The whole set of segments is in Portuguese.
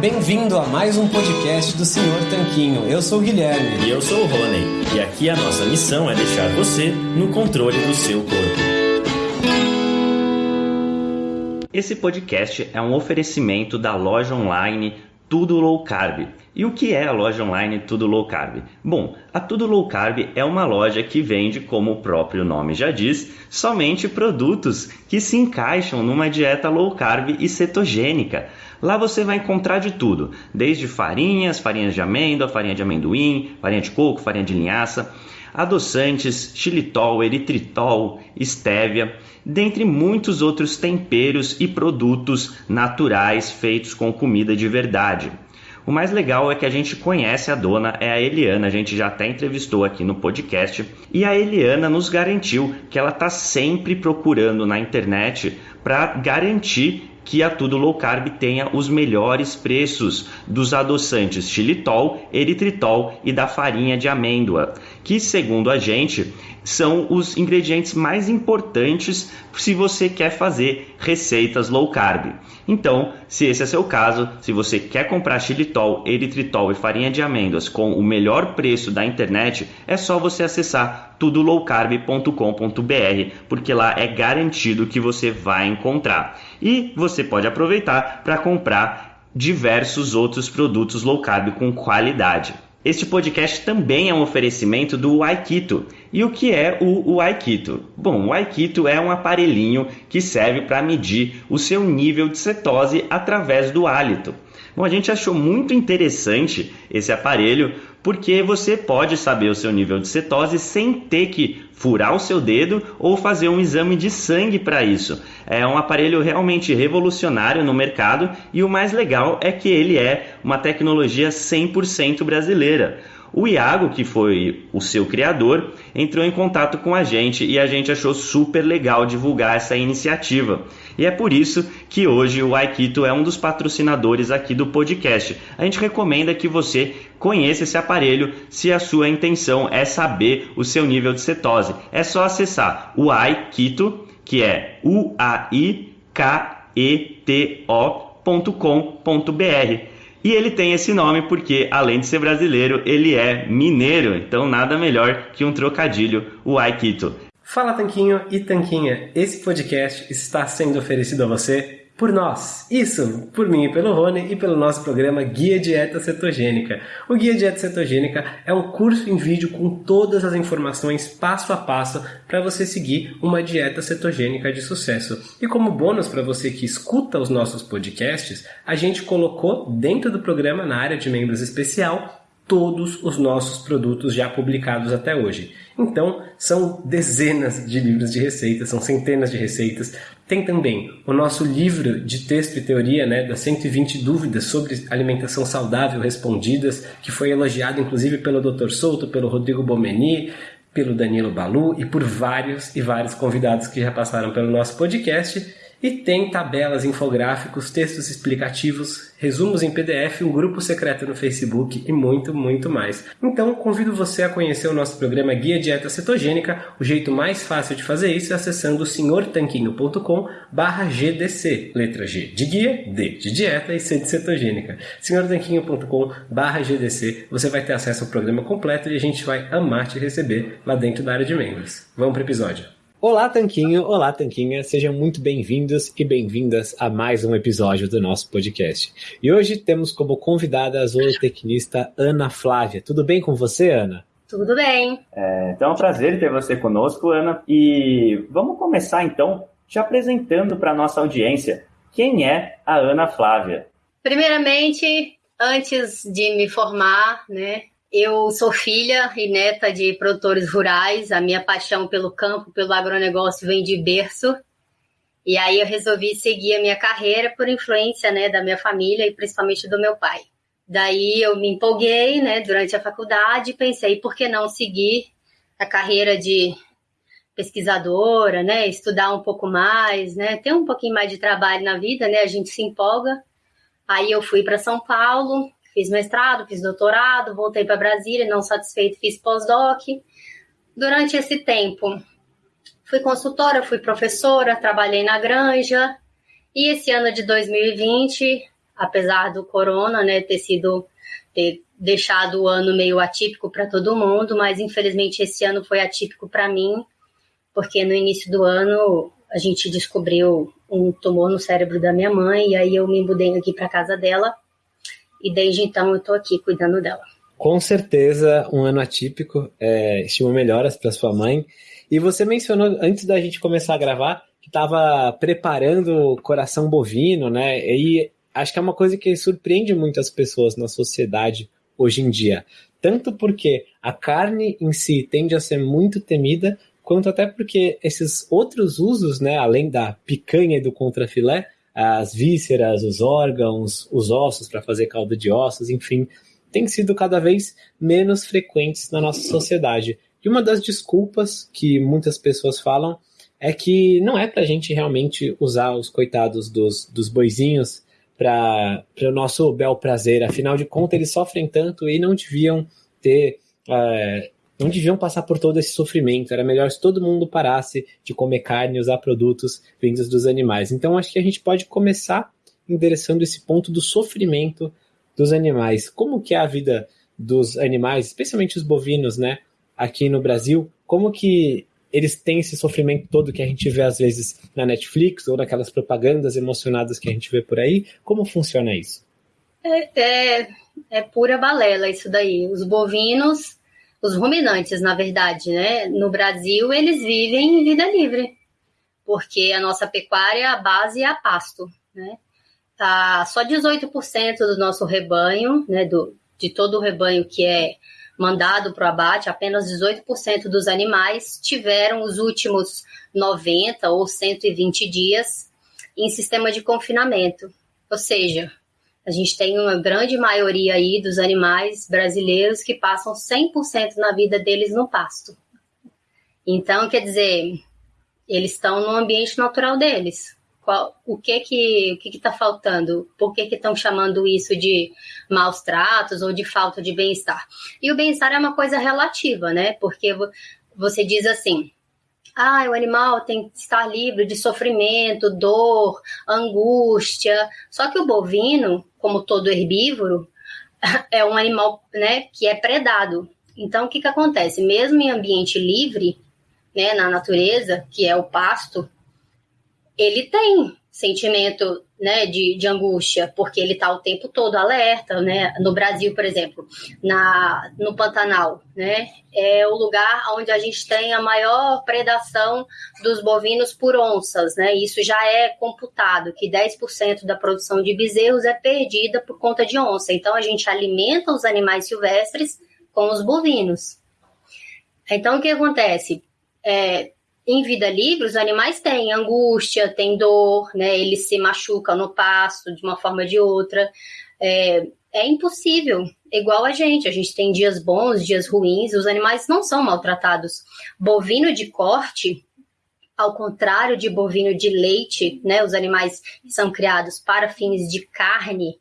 bem-vindo a mais um podcast do Senhor Tanquinho. Eu sou o Guilherme. E eu sou o Rony. E aqui a nossa missão é deixar você no controle do seu corpo. Esse podcast é um oferecimento da loja online Tudo Low Carb. E o que é a loja online Tudo Low Carb? Bom, a Tudo Low Carb é uma loja que vende, como o próprio nome já diz, somente produtos que se encaixam numa dieta low carb e cetogênica. Lá você vai encontrar de tudo, desde farinhas, farinhas de amêndoa, farinha de amendoim, farinha de coco, farinha de linhaça, adoçantes, xilitol, eritritol, estévia, dentre muitos outros temperos e produtos naturais feitos com comida de verdade. O mais legal é que a gente conhece a dona, é a Eliana, a gente já até entrevistou aqui no podcast, e a Eliana nos garantiu que ela está sempre procurando na internet para garantir que a Tudo Low Carb tenha os melhores preços dos adoçantes xilitol, eritritol e da farinha de amêndoa, que segundo a gente são os ingredientes mais importantes se você quer fazer receitas low carb. Então, se esse é seu caso, se você quer comprar xilitol, eritritol e farinha de amêndoas com o melhor preço da internet, é só você acessar tudolowcarb.com.br, porque lá é garantido que você vai encontrar. E você pode aproveitar para comprar diversos outros produtos low carb com qualidade. Este podcast também é um oferecimento do Aikito. E o que é o, Aikito? Bom, o Aikito é um aparelhinho que serve para medir o seu nível de cetose através do hálito. Bom, a gente achou muito interessante esse aparelho porque você pode saber o seu nível de cetose sem ter que furar o seu dedo ou fazer um exame de sangue para isso. É um aparelho realmente revolucionário no mercado e o mais legal é que ele é uma tecnologia 100% brasileira. O Iago, que foi o seu criador, entrou em contato com a gente e a gente achou super legal divulgar essa iniciativa. E é por isso que hoje o Aikito é um dos patrocinadores aqui do podcast. A gente recomenda que você conheça esse aparelho se a sua intenção é saber o seu nível de cetose. É só acessar o Aikito, que é u a i k e ele tem esse nome porque, além de ser brasileiro, ele é mineiro, então nada melhor que um trocadilho, o Aikito. Fala Tanquinho e Tanquinha, esse podcast está sendo oferecido a você por nós. Isso, por mim e pelo Rony e pelo nosso programa Guia Dieta Cetogênica. O Guia Dieta Cetogênica é um curso em vídeo com todas as informações passo a passo para você seguir uma dieta cetogênica de sucesso. E como bônus para você que escuta os nossos podcasts, a gente colocou dentro do programa na área de membros especial todos os nossos produtos já publicados até hoje. Então, são dezenas de livros de receitas, são centenas de receitas. Tem também o nosso livro de texto e teoria, né, das 120 dúvidas sobre alimentação saudável respondidas, que foi elogiado inclusive pelo Dr. Souto, pelo Rodrigo Bomeni, pelo Danilo Balu e por vários e vários convidados que já passaram pelo nosso podcast. E tem tabelas, infográficos, textos explicativos, resumos em PDF, um grupo secreto no Facebook e muito, muito mais. Então, convido você a conhecer o nosso programa Guia Dieta Cetogênica. O jeito mais fácil de fazer isso é acessando senhortanquinho.com GDC. Letra G de guia, D de dieta e C de cetogênica. senhortanquinho.com GDC. Você vai ter acesso ao programa completo e a gente vai amar te receber lá dentro da área de membros. Vamos para o episódio. Olá, Tanquinho! Olá, Tanquinha! Sejam muito bem-vindos e bem-vindas a mais um episódio do nosso podcast. E hoje temos como convidada a zootecnista Ana Flávia. Tudo bem com você, Ana? Tudo bem. É, então é um prazer ter você conosco, Ana. E vamos começar então te apresentando para a nossa audiência. Quem é a Ana Flávia? Primeiramente, antes de me formar, né, eu sou filha e neta de produtores rurais. A minha paixão pelo campo, pelo agronegócio vem de berço. E aí eu resolvi seguir a minha carreira por influência, né, da minha família e principalmente do meu pai. Daí eu me empolguei, né, durante a faculdade e pensei, por que não seguir a carreira de pesquisadora, né, estudar um pouco mais, né, ter um pouquinho mais de trabalho na vida, né, a gente se empolga. Aí eu fui para São Paulo, Fiz mestrado, fiz doutorado, voltei para Brasília, não satisfeito, fiz pós-doc. Durante esse tempo, fui consultora, fui professora, trabalhei na granja. E esse ano de 2020, apesar do corona, né, ter sido ter deixado o ano meio atípico para todo mundo, mas infelizmente esse ano foi atípico para mim, porque no início do ano a gente descobriu um tumor no cérebro da minha mãe e aí eu me mudei aqui para casa dela e desde então eu estou aqui cuidando dela. Com certeza, um ano atípico. É, estimo melhoras para sua mãe. E você mencionou antes da gente começar a gravar que estava preparando o coração bovino, né? E acho que é uma coisa que surpreende muitas pessoas na sociedade hoje em dia. Tanto porque a carne em si tende a ser muito temida, quanto até porque esses outros usos, né, além da picanha e do contrafilé, as vísceras, os órgãos, os ossos para fazer caldo de ossos, enfim, têm sido cada vez menos frequentes na nossa sociedade. E uma das desculpas que muitas pessoas falam é que não é para a gente realmente usar os coitados dos, dos boizinhos para o nosso bel prazer. Afinal de contas, eles sofrem tanto e não deviam ter. É, não deviam passar por todo esse sofrimento. Era melhor se todo mundo parasse de comer carne e usar produtos vindos dos animais. Então, acho que a gente pode começar endereçando esse ponto do sofrimento dos animais. Como que é a vida dos animais, especialmente os bovinos, né, aqui no Brasil? Como que eles têm esse sofrimento todo que a gente vê às vezes na Netflix ou naquelas propagandas emocionadas que a gente vê por aí? Como funciona isso? É, é, é pura balela isso daí. Os bovinos, os ruminantes, na verdade, né? No Brasil, eles vivem em vida livre, porque a nossa pecuária, a base é a pasto, né? tá só 18% do nosso rebanho, né, do, de todo o rebanho que é mandado para o abate, apenas 18% dos animais tiveram os últimos 90 ou 120 dias em sistema de confinamento. Ou seja, a gente tem uma grande maioria aí dos animais brasileiros que passam 100% na vida deles no pasto. Então, quer dizer, eles estão no ambiente natural deles. Qual, o que que o que está faltando? Por que estão chamando isso de maus tratos ou de falta de bem-estar? E o bem-estar é uma coisa relativa, né? Porque você diz assim, ah, o animal tem que estar livre de sofrimento, dor, angústia. Só que o bovino, como todo herbívoro, é um animal, né, que é predado. Então, o que que acontece? Mesmo em ambiente livre, né, na natureza, que é o pasto, ele tem sentimento né, de, de angústia, porque ele está o tempo todo alerta, né? No Brasil, por exemplo, na, no Pantanal, né? É o lugar onde a gente tem a maior predação dos bovinos por onças, né? Isso já é computado, que 10% da produção de bezerros é perdida por conta de onça. Então, a gente alimenta os animais silvestres com os bovinos. Então, o que acontece? É, em vida livre, os animais têm angústia, têm dor, né? Eles se machucam no pasto de uma forma ou de outra. É, é impossível, igual a gente. A gente tem dias bons, dias ruins, os animais não são maltratados. Bovino de corte, ao contrário de bovino de leite, né? Os animais são criados para fins de carne,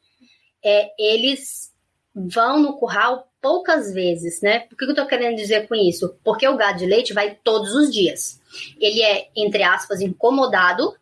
é, eles vão no curral poucas vezes, né? Por que eu tô querendo dizer com isso? Porque o gado de leite vai todos os dias ele é, entre aspas, incomodado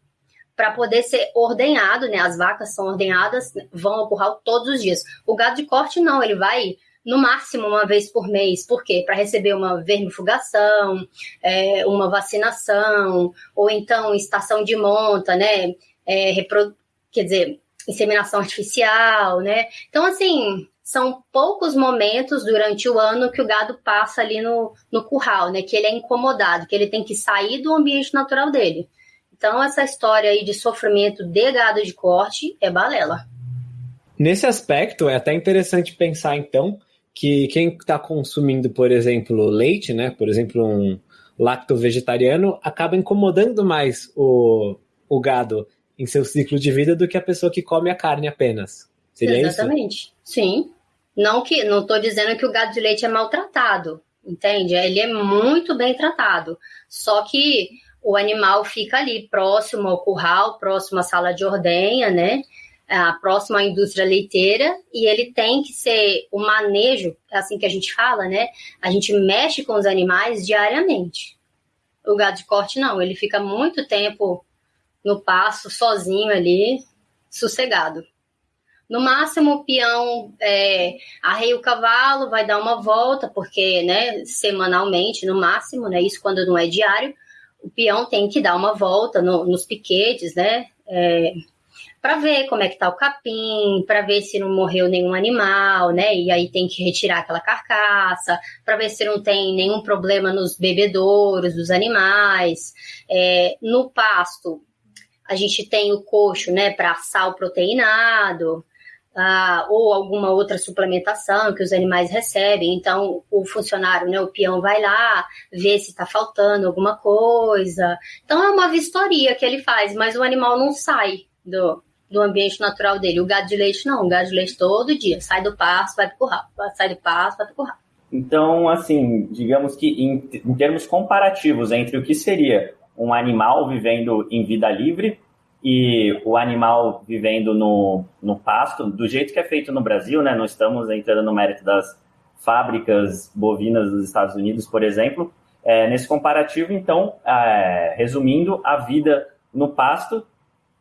para poder ser ordenhado, né? As vacas são ordenhadas, vão ao curral todos os dias. O gado de corte não, ele vai no máximo uma vez por mês. Por quê? Para receber uma vermifugação, é, uma vacinação, ou então estação de monta, né? É, repro... Quer dizer, inseminação artificial, né? Então, assim, são poucos momentos durante o ano que o gado passa ali no, no curral, né? Que ele é incomodado, que ele tem que sair do ambiente natural dele. Então, essa história aí de sofrimento de gado de corte é balela. Nesse aspecto, é até interessante pensar, então, que quem está consumindo, por exemplo, leite, né? Por exemplo, um lacto vegetariano, acaba incomodando mais o, o gado em seu ciclo de vida do que a pessoa que come a carne apenas. Seria Exatamente. isso? Sim. Não que não estou dizendo que o gado de leite é maltratado, entende? Ele é muito bem tratado. Só que o animal fica ali próximo ao curral, próximo à sala de ordenha, né? próximo à indústria leiteira e ele tem que ser o manejo, é assim que a gente fala, né? A gente mexe com os animais diariamente. O gado de corte não, ele fica muito tempo no passo, sozinho ali, sossegado. No máximo, o peão é, arreia o cavalo, vai dar uma volta, porque, né, semanalmente, no máximo, né, isso quando não é diário, o peão tem que dar uma volta no, nos piquetes, né, é, para ver como é que tá o capim, para ver se não morreu nenhum animal, né? E aí tem que retirar aquela carcaça, para ver se não tem nenhum problema nos bebedouros dos animais. É, no pasto, a gente tem o coxo, né, para sal proteinado. Ah, ou alguma outra suplementação que os animais recebem. Então, o funcionário, né, o peão, vai lá, vê se está faltando alguma coisa. Então, é uma vistoria que ele faz, mas o animal não sai do, do ambiente natural dele. O gado de leite não, o gado de leite todo dia sai do pasto, vai pro curral, sai do pasto, vai pro curral. Então, assim, digamos que em, em termos comparativos entre o que seria um animal vivendo em vida livre e o animal vivendo no, no pasto, do jeito que é feito no Brasil, né? Não estamos entrando no mérito das fábricas bovinas dos Estados Unidos, por exemplo. É, nesse comparativo, então, é, resumindo, a vida no pasto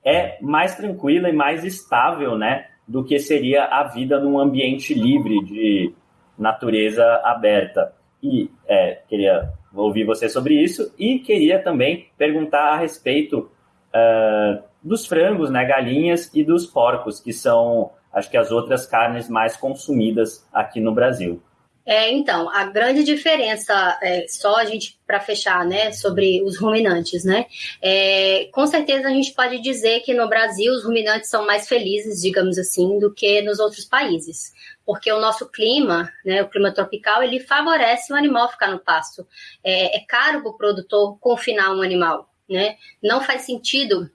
é mais tranquila e mais estável, né, do que seria a vida num ambiente livre de natureza aberta. E é, queria ouvir você sobre isso e queria também perguntar a respeito uh, dos frangos, né, galinhas e dos porcos, que são, acho que as outras carnes mais consumidas aqui no Brasil. É, então, a grande diferença, é, só a gente para fechar, né, sobre os ruminantes, né? É, com certeza a gente pode dizer que no Brasil os ruminantes são mais felizes, digamos assim, do que nos outros países, porque o nosso clima, né, o clima tropical, ele favorece o animal ficar no pasto. É, é caro para o produtor confinar um animal, né? Não faz sentido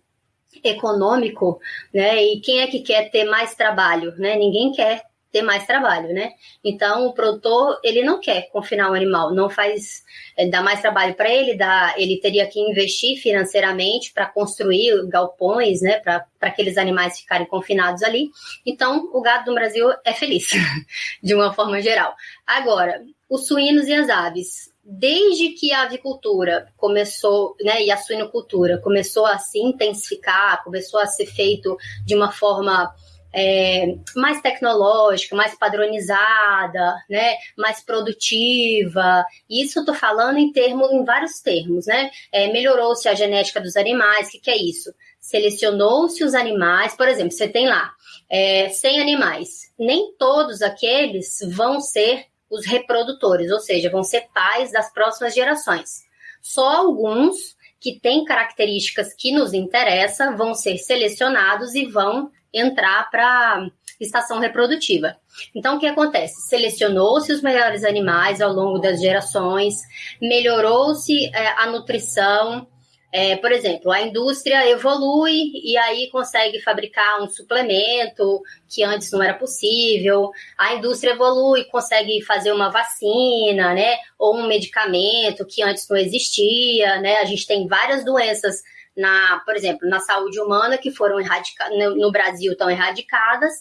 econômico, né? E quem é que quer ter mais trabalho, né? Ninguém quer ter mais trabalho, né? Então o produtor ele não quer confinar o animal, não faz é, dá mais trabalho para ele, dá, ele teria que investir financeiramente para construir galpões, né? Para aqueles animais ficarem confinados ali. Então o gado do Brasil é feliz, de uma forma geral. Agora os suínos e as aves, desde que a avicultura começou, né, e a suinocultura começou a se intensificar, começou a ser feito de uma forma é, mais tecnológica, mais padronizada, né, mais produtiva. Isso eu estou falando em termos, em vários termos, né? É, Melhorou-se a genética dos animais. O que, que é isso? Selecionou-se os animais, por exemplo, você tem lá é, 100 animais. Nem todos aqueles vão ser os reprodutores, ou seja, vão ser pais das próximas gerações. Só alguns que têm características que nos interessam vão ser selecionados e vão entrar para estação reprodutiva. Então, o que acontece? Selecionou-se os melhores animais ao longo das gerações, melhorou-se é, a nutrição. É, por exemplo, a indústria evolui e aí consegue fabricar um suplemento que antes não era possível. A indústria evolui, consegue fazer uma vacina, né? Ou um medicamento que antes não existia, né? A gente tem várias doenças na, por exemplo, na saúde humana que foram erradicadas, no, Brasil estão erradicadas.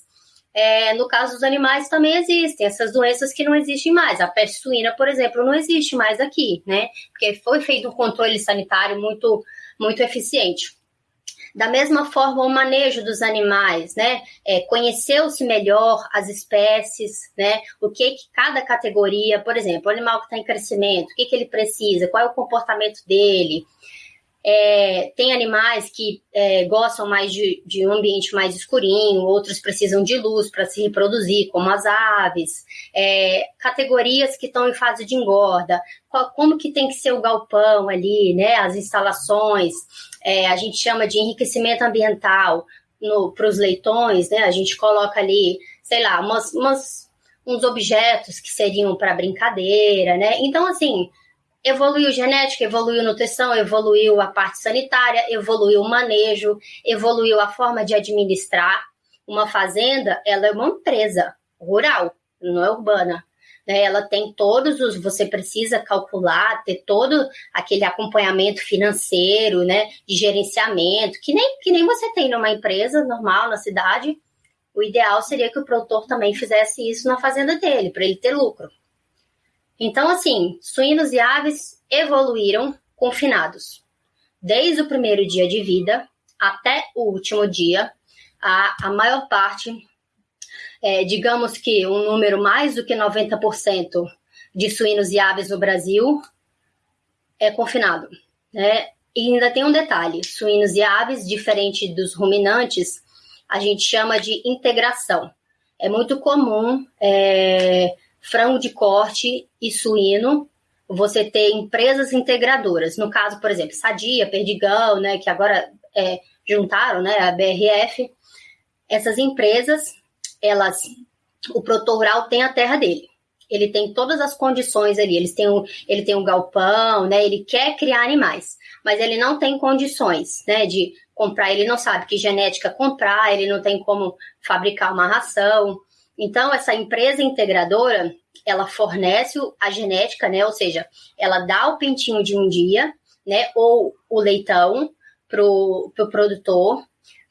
É, no caso dos animais também existem essas doenças que não existem mais. A peste suína, por exemplo, não existe mais aqui, né? Porque foi feito um controle sanitário muito, muito eficiente. Da mesma forma, o manejo dos animais, né? É, Conheceu-se melhor as espécies, né? O que, que cada categoria, por exemplo, o animal que está em crescimento, o que, que ele precisa, qual é o comportamento dele. É, tem animais que é, gostam mais de, de, um ambiente mais escurinho, outros precisam de luz para se reproduzir, como as aves. É, categorias que estão em fase de engorda, qual, como que tem que ser o galpão ali, né? As instalações, é, a gente chama de enriquecimento ambiental para os leitões, né? A gente coloca ali, sei lá, umas, umas uns objetos que seriam para brincadeira, né? Então, assim, evoluiu genética, evoluiu nutrição, evoluiu a parte sanitária, evoluiu o manejo, evoluiu a forma de administrar. Uma fazenda, ela é uma empresa rural, não é urbana. Né? Ela tem todos os, você precisa calcular, ter todo aquele acompanhamento financeiro, né, de gerenciamento, que nem, que nem você tem numa empresa normal na cidade. O ideal seria que o produtor também fizesse isso na fazenda dele, para ele ter lucro. Então, assim, suínos e aves evoluíram confinados. Desde o primeiro dia de vida até o último dia, a, a maior parte é, digamos que um número mais do que 90% de suínos e aves no Brasil é confinado. Né? E ainda tem um detalhe: suínos e aves, diferente dos ruminantes, a gente chama de integração. É muito comum é, frango de corte e suíno você ter empresas integradoras. No caso, por exemplo, Sadia, Perdigão, né, que agora é, juntaram, né, a BRF. Essas empresas, elas, o produtor rural tem a terra dele. Ele tem todas as condições ali. Eles têm um, ele tem um galpão, né? Ele quer criar animais, mas ele não tem condições, né? De comprar. Ele não sabe que genética comprar. Ele não tem como fabricar uma ração. Então, essa empresa integradora, ela fornece a genética, né? Ou seja, ela dá o pintinho de um dia, né? Ou o leitão para o pro produtor,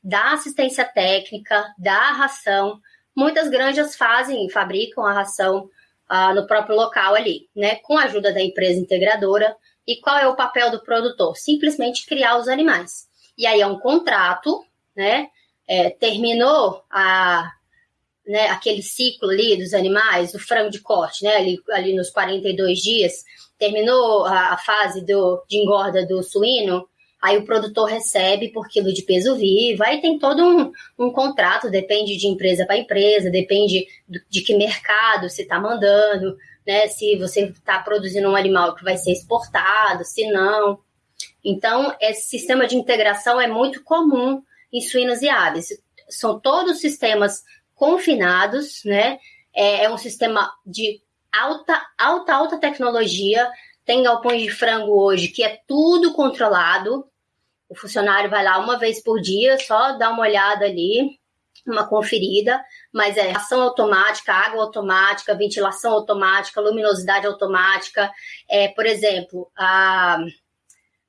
dá assistência técnica, dá ração. Muitas granjas fazem, fabricam a ração ah, no próprio local ali, né? Com a ajuda da empresa integradora. E qual é o papel do produtor? Simplesmente criar os animais. E aí é um contrato, né? É, terminou a, né, aquele ciclo ali dos animais, do frango de corte, né, ali, ali nos 42 dias, terminou a, a fase do, de engorda do suíno, aí o produtor recebe por quilo de peso vivo, aí tem todo um, um contrato, depende de empresa para empresa, depende do, de que mercado se está mandando, né, se você está produzindo um animal que vai ser exportado, se não. Então, esse sistema de integração é muito comum em suínos e aves. São todos sistemas confinados, né? É, é um sistema de alta, alta, alta tecnologia. Tem galpões de frango hoje que é tudo controlado. O funcionário vai lá uma vez por dia, só dá uma olhada ali, uma conferida, mas é ação automática, água automática, ventilação automática, luminosidade automática. É, por exemplo, a,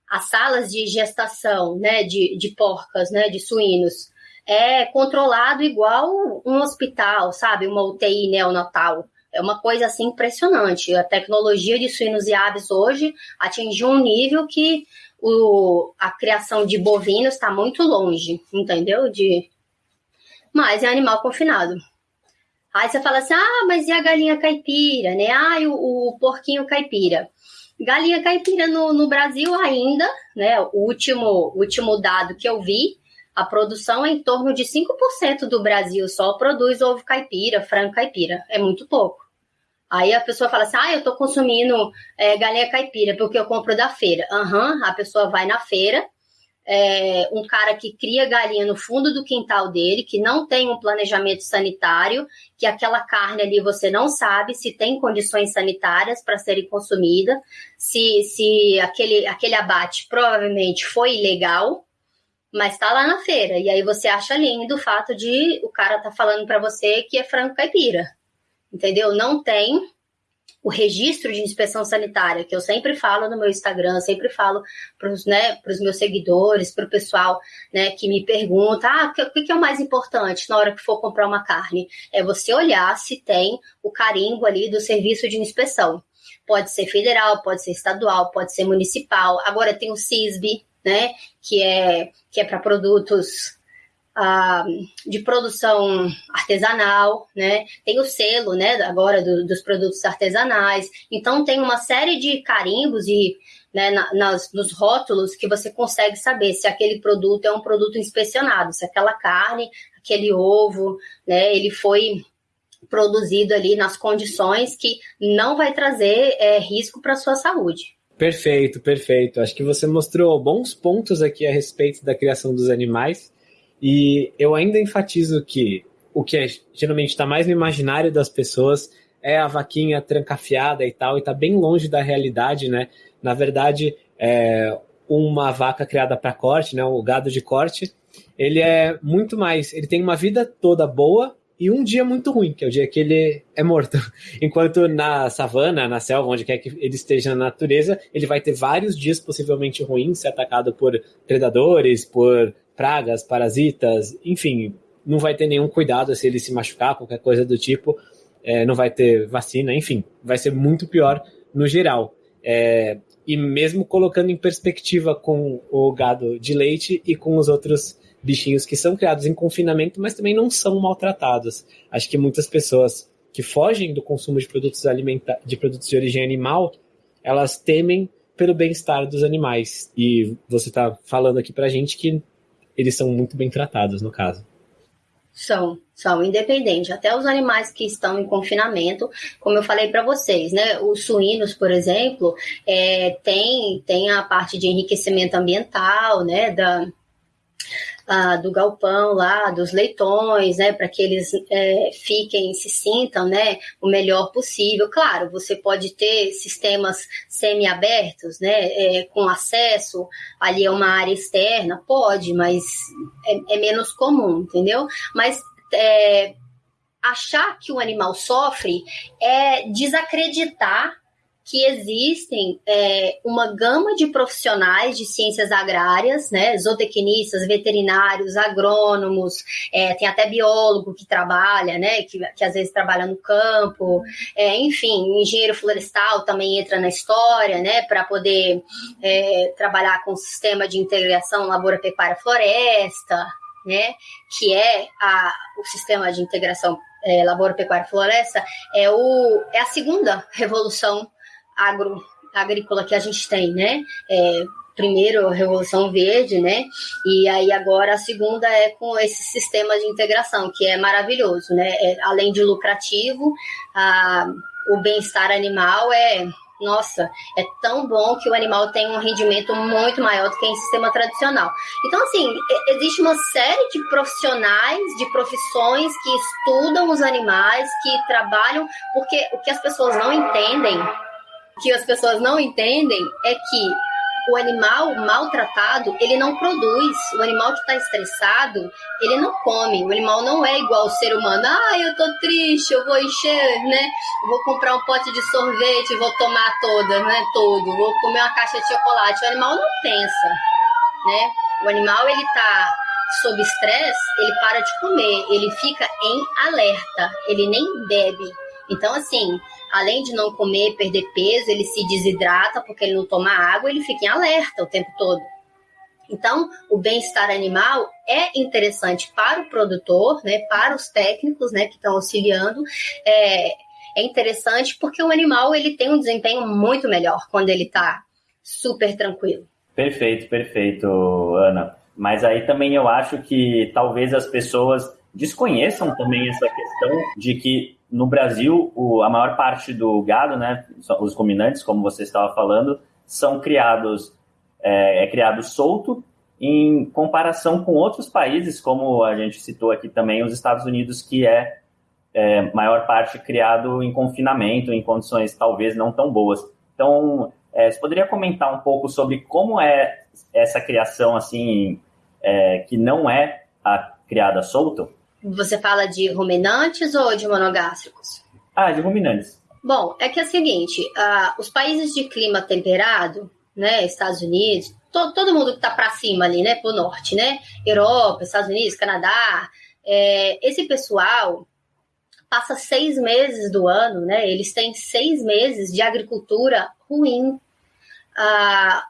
as salas de gestação né, de, de porcas, né, de suínos, é controlado igual um hospital, sabe? Uma UTI neonatal. É uma coisa assim impressionante. A tecnologia de suínos e aves hoje atingiu um nível que o, a criação de bovinos está muito longe, entendeu? De, mas é animal confinado. Aí você fala assim: ah, mas e a galinha caipira, né? Ah, o, o porquinho caipira. Galinha caipira no, no Brasil ainda, né? O último, último dado que eu vi a produção é em torno de 5% do Brasil só produz ovo caipira, frango caipira. É muito pouco. Aí a pessoa fala assim: ah, eu estou consumindo é, galinha caipira porque eu compro da feira. Aham, uhum, a pessoa vai na feira, é, um cara que cria galinha no fundo do quintal dele, que não tem um planejamento sanitário, que aquela carne ali você não sabe se tem condições sanitárias para serem consumida, se, se aquele, aquele abate provavelmente foi ilegal, mas tá lá na feira. E aí você acha lindo o fato de o cara tá falando para você que é frango caipira. Entendeu? Não tem o registro de inspeção sanitária, que eu sempre falo no meu Instagram, sempre falo para os né, meus seguidores, para o pessoal né, que me pergunta: ah, o que, que é o mais importante na hora que for comprar uma carne? É você olhar se tem o carimbo ali do serviço de inspeção. Pode ser federal, pode ser estadual, pode ser municipal. Agora tem o CISB, né? Que é, que é para produtos ah, de produção artesanal, né? Tem o selo, né? Agora do, dos produtos artesanais. Então tem uma série de carimbos e né, nas, nos rótulos que você consegue saber se aquele produto é um produto inspecionado, se aquela carne, aquele ovo, né? Ele foi produzido ali nas condições que não vai trazer é, risco para a sua saúde. Perfeito, perfeito. Acho que você mostrou bons pontos aqui a respeito da criação dos animais. E eu ainda enfatizo que o que é, geralmente está mais no imaginário das pessoas é a vaquinha trancafiada e tal, e está bem longe da realidade, né? Na verdade, é uma vaca criada para corte, né? O gado de corte, ele é muito mais. Ele tem uma vida toda boa e um dia muito ruim, que é o dia que ele é morto. Enquanto na savana, na selva, onde quer que ele esteja na natureza, ele vai ter vários dias possivelmente ruins, ser atacado por predadores, por pragas, parasitas, enfim, não vai ter nenhum cuidado se ele se machucar, qualquer coisa do tipo, é, não vai ter vacina, enfim, vai ser muito pior no geral. É, e mesmo colocando em perspectiva com o gado de leite e com os outros bichinhos que são criados em confinamento, mas também não são maltratados. Acho que muitas pessoas que fogem do consumo de produtos alimentares, de produtos de origem animal, elas temem pelo bem-estar dos animais. E você está falando aqui para a gente que eles são muito bem tratados, no caso. São, são, independente. Até os animais que estão em confinamento, como eu falei para vocês, né? Os suínos, por exemplo, é, tem, tem a parte de enriquecimento ambiental, né? Da, ah, do galpão lá, dos leitões, né, para que eles é, fiquem, se sintam, né, o melhor possível. Claro, você pode ter sistemas semi-abertos, né, é, com acesso ali a uma área externa, pode, mas é, é menos comum, entendeu? Mas é, achar que o animal sofre é desacreditar que existem é, uma gama de profissionais de ciências agrárias, né, zootecnistas, veterinários, agrônomos, é, tem até biólogo que trabalha, né, que, que às vezes trabalha no campo, é, enfim, engenheiro florestal também entra na história, né, para poder é, trabalhar com o sistema de integração lavoura-pecuária-floresta, né, que é a, o sistema de integração é, lavoura-pecuária-floresta, é, o, é a segunda revolução agro, agrícola que a gente tem, né? É, primeiro a Revolução Verde, né? E aí agora a segunda é com esse sistema de integração, que é maravilhoso, né? É, além de lucrativo, a, o bem-estar animal é nossa, é tão bom que o animal tem um rendimento muito maior do que em sistema tradicional. Então, assim, existe uma série de profissionais, de profissões que estudam os animais, que trabalham, porque o que as pessoas não entendem que as pessoas não entendem é que o animal maltratado, ele não produz. O animal que está estressado, ele não come. O animal não é igual ao ser humano. Ah, eu tô triste, eu vou encher, né? Vou comprar um pote de sorvete, vou tomar toda, né? Todo. Vou comer uma caixa de chocolate. O animal não pensa, né? O animal, ele tá sob estresse, ele para de comer, ele fica em alerta, ele nem bebe. Então, assim, além de não comer, perder peso, ele se desidrata porque ele não toma água, ele fica em alerta o tempo todo. Então, o bem-estar animal é interessante para o produtor, né, para os técnicos, né, que estão auxiliando. É, é interessante porque o animal ele tem um desempenho muito melhor quando ele está super tranquilo. Perfeito, perfeito, Ana. Mas aí também eu acho que talvez as pessoas desconheçam também essa questão de que no Brasil, o, a maior parte do gado, né, os ruminantes, como você estava falando, são criados, é, é criado solto em comparação com outros países, como a gente citou aqui também, os Estados Unidos, que é, é maior parte criado em confinamento, em condições talvez não tão boas. Então, é, você poderia comentar um pouco sobre como é essa criação, assim, é, que não é a criada solto? Você fala de ruminantes ou de monogástricos? Ah, de ruminantes. Bom, é que é o seguinte, uh, os países de clima temperado, né, Estados Unidos, to, todo mundo que está para cima ali, né, para o norte, né, Europa, Estados Unidos, Canadá, é, esse pessoal passa seis meses do ano, né, eles têm seis meses de agricultura ruim. Uh,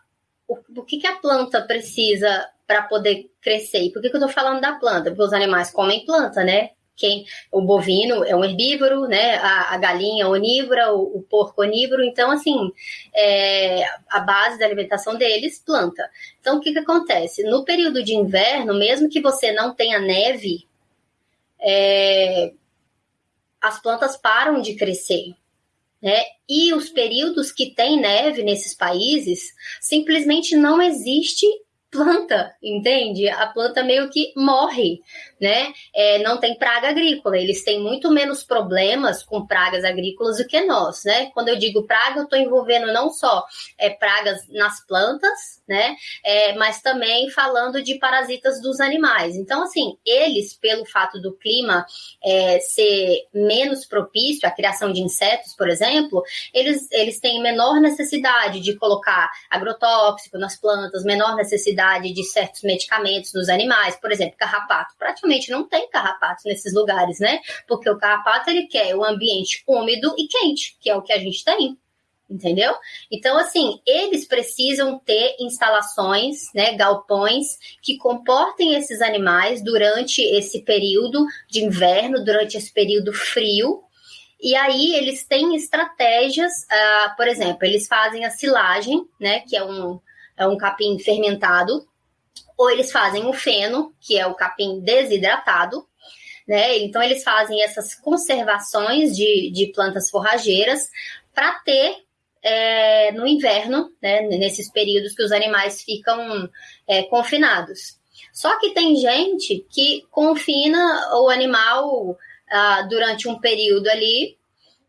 o, o que, que a planta precisa para poder crescer. E por que, que eu estou falando da planta? Porque os animais comem planta, né? Quem, o bovino é um herbívoro, né? A, a galinha é onívora, o, o, porco onívoro. Então, assim, é, a base da alimentação deles, planta. Então, o que, que acontece? No período de inverno, mesmo que você não tenha neve, é, as plantas param de crescer. Né? E os períodos que tem neve nesses países, simplesmente não existe planta, entende? A planta meio que morre, né? É, não tem praga agrícola, eles têm muito menos problemas com pragas agrícolas do que nós, né? Quando eu digo praga, eu estou envolvendo não só é, pragas nas plantas, né? É, mas também falando de parasitas dos animais. Então, assim, eles, pelo fato do clima é, ser menos propício à criação de insetos, por exemplo, eles, eles têm menor necessidade de colocar agrotóxico nas plantas, menor necessidade necessidade de certos medicamentos nos animais, por exemplo, carrapato. Praticamente não tem carrapato nesses lugares, né? Porque o carrapato ele quer o ambiente úmido e quente, que é o que a gente tem. entendeu? Então, assim, eles precisam ter instalações, né, galpões, que comportem esses animais durante esse período de inverno, durante esse período frio. E aí eles têm estratégias, uh, por exemplo, eles fazem a silagem, né, que é um, é um capim fermentado, ou eles fazem o feno, que é o capim desidratado, né? Então eles fazem essas conservações de, de plantas forrageiras para ter é, no inverno, né, nesses períodos que os animais ficam é, confinados. Só que tem gente que confina o animal ah, durante um período ali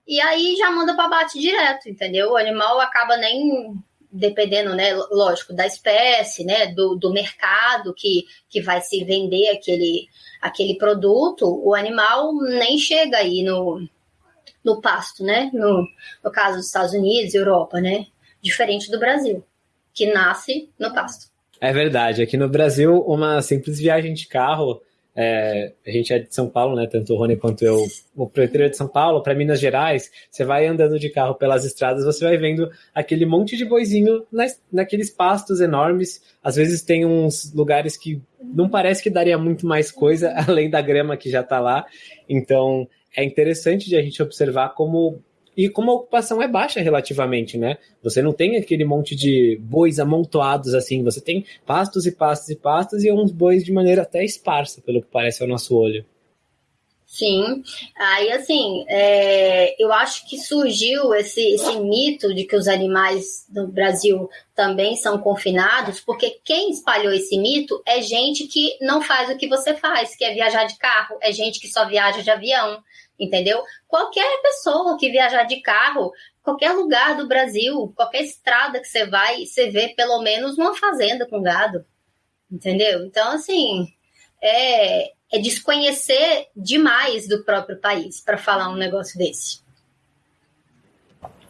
e aí já manda para bate direto, entendeu? O animal acaba nem dependendo, né, lógico, da espécie, né, do, do mercado que, que vai se vender aquele, aquele produto, o animal nem chega aí no, no pasto, né? No, no caso dos Estados Unidos, Europa, né? Diferente do Brasil, que nasce no pasto. É verdade. Aqui no Brasil, uma simples viagem de carro. É, a gente é de São Paulo, né? Tanto o Rony quanto eu, o proprietário de São Paulo, para Minas Gerais. Você vai andando de carro pelas estradas, você vai vendo aquele monte de boizinho nas, naqueles pastos enormes. Às vezes tem uns lugares que não parece que daria muito mais coisa além da grama que já está lá. Então é interessante de a gente observar como e como a ocupação é baixa relativamente, né? Você não tem aquele monte de bois amontoados assim, você tem pastos e pastos e pastos e uns bois de maneira até esparsa, pelo que parece ao nosso olho. Sim, aí assim, é, eu acho que surgiu esse, esse mito de que os animais do Brasil também são confinados, porque quem espalhou esse mito é gente que não faz o que você faz, que é viajar de carro, é gente que só viaja de avião, entendeu? Qualquer pessoa que viajar de carro, qualquer lugar do Brasil, qualquer estrada que você vai, você vê pelo menos uma fazenda com gado, entendeu? Então, assim, é, é desconhecer demais do próprio país para falar um negócio desse.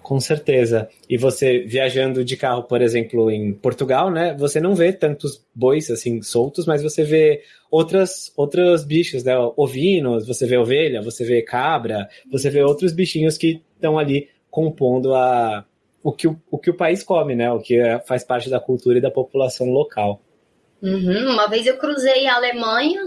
Com certeza. E você viajando de carro, por exemplo, em Portugal, né? Você não vê tantos bois assim soltos, mas você vê outras outros bichos, né? Ovinos, você vê ovelha, você vê cabra, você vê outros bichinhos que estão ali compondo a o que o, o que o país come, né? O que é, faz parte da cultura e da população local. Uhum. Uma vez eu cruzei a Alemanha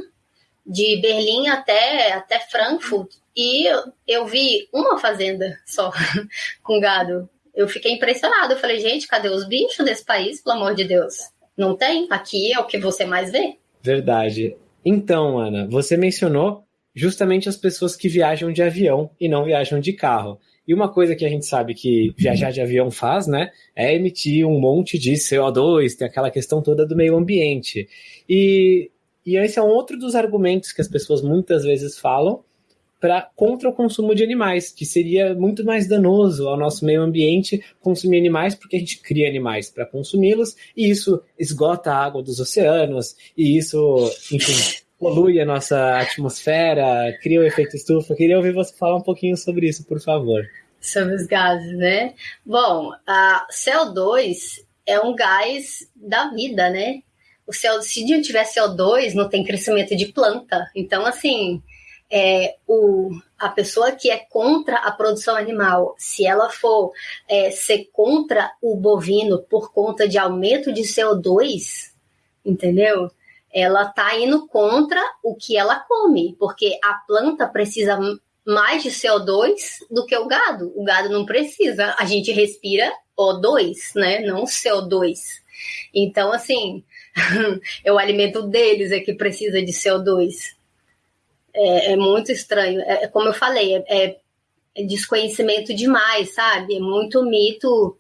de Berlim até, até Frankfurt e eu vi uma fazenda só com gado. Eu fiquei impressionada. Eu falei, gente, cadê os bichos desse país, pelo amor de Deus? Não tem? Aqui é o que você mais vê. Verdade. Então, Ana, você mencionou justamente as pessoas que viajam de avião e não viajam de carro. E uma coisa que a gente sabe que viajar de avião faz, né, é emitir um monte de CO2, tem aquela questão toda do meio ambiente. E e esse é um outro dos argumentos que as pessoas muitas vezes falam para contra o consumo de animais, que seria muito mais danoso ao nosso meio ambiente consumir animais, porque a gente cria animais para consumi-los, e isso esgota a água dos oceanos, e isso, enfim, polui a nossa atmosfera, cria o efeito estufa. Queria ouvir você falar um pouquinho sobre isso, por favor. Sobre os gases, né? Bom, a CO2 é um gás da vida, né? o CO, se não tiver CO2, não tem crescimento de planta. Então, assim, é, o, a pessoa que é contra a produção animal, se ela for é, ser contra o bovino por conta de aumento de CO2, entendeu? Ela está indo contra o que ela come, porque a planta precisa mais de CO2 do que o gado. O gado não precisa. A gente respira O2, né? Não CO2. Então, assim, é o alimento deles é que precisa de CO2. É, é muito estranho. É, é como eu falei, é, é, desconhecimento demais, sabe? É muito mito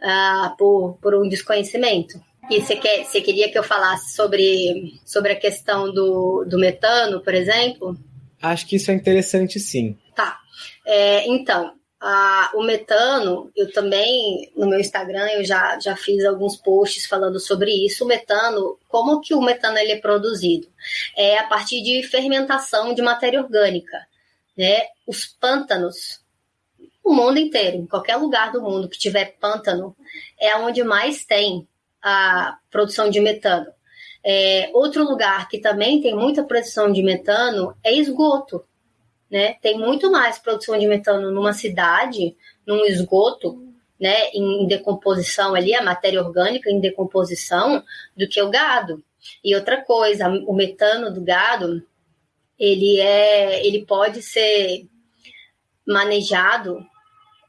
uh, por, por um desconhecimento. E você, quer, você queria que eu falasse sobre, sobre a questão do, do metano, por exemplo? Acho que isso é interessante, sim. Tá. É, então, ah, o metano, eu também, no meu Instagram, eu já, já fiz alguns posts falando sobre isso. O metano, como que o metano ele é produzido? É a partir de fermentação de matéria orgânica. Né? Os pântanos, o mundo inteiro, em qualquer lugar do mundo que tiver pântano, é onde mais tem a produção de metano. É, outro lugar que também tem muita produção de metano é esgoto né? Tem muito mais produção de metano numa cidade, num esgoto, né, em decomposição ali, a matéria orgânica em decomposição, do que o gado. E outra coisa, o metano do gado, ele é, ele pode ser manejado,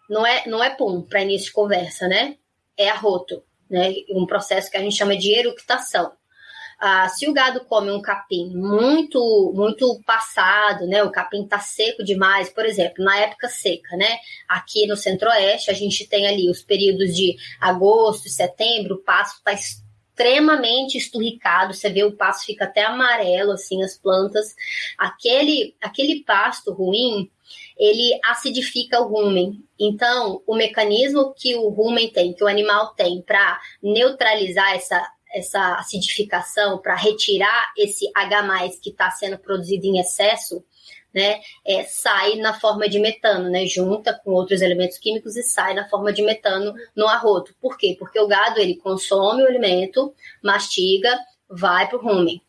não é, não é pum para início de conversa, né? É arroto, né? Um processo que a gente chama de eructação. Ah, se o gado come um capim muito muito passado, né? O capim tá seco demais, por exemplo, na época seca, né? Aqui no Centro-Oeste a gente tem ali os períodos de agosto, setembro, o pasto tá extremamente esturricado, você vê o pasto fica até amarelo, assim, as plantas. Aquele, aquele pasto ruim, ele acidifica o rumen. Então, o mecanismo que o rumen tem, que o animal tem para neutralizar essa, essa acidificação, para retirar esse H+, que está sendo produzido em excesso, né, é, sai na forma de metano, né, junta com outros elementos químicos e sai na forma de metano no arroto. Por quê? Porque o gado ele consome o alimento, mastiga, vai para o rumen.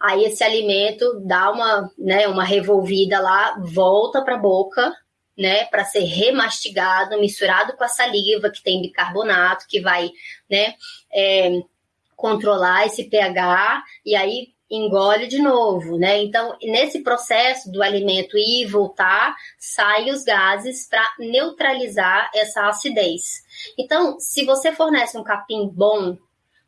Aí esse alimento dá uma, né, uma revolvida lá, volta para a boca, né, para ser remastigado, misturado com a saliva que tem bicarbonato, que vai, né, é, controlar esse pH e aí engole de novo, né? Então, nesse processo do alimento ir e voltar, saem os gases para neutralizar essa acidez. Então, se você fornece um capim bom,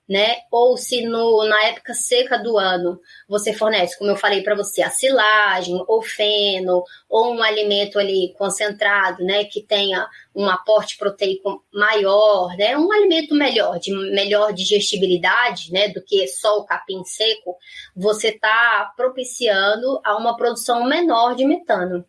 né? Ou se no, na época seca do ano você fornece, como eu falei para você, a silagem, ou feno, ou um alimento ali concentrado, né? Que tenha um aporte proteico maior, né? Um alimento melhor, de melhor digestibilidade, né? Do que só o capim seco, você está propiciando a uma produção menor de metano.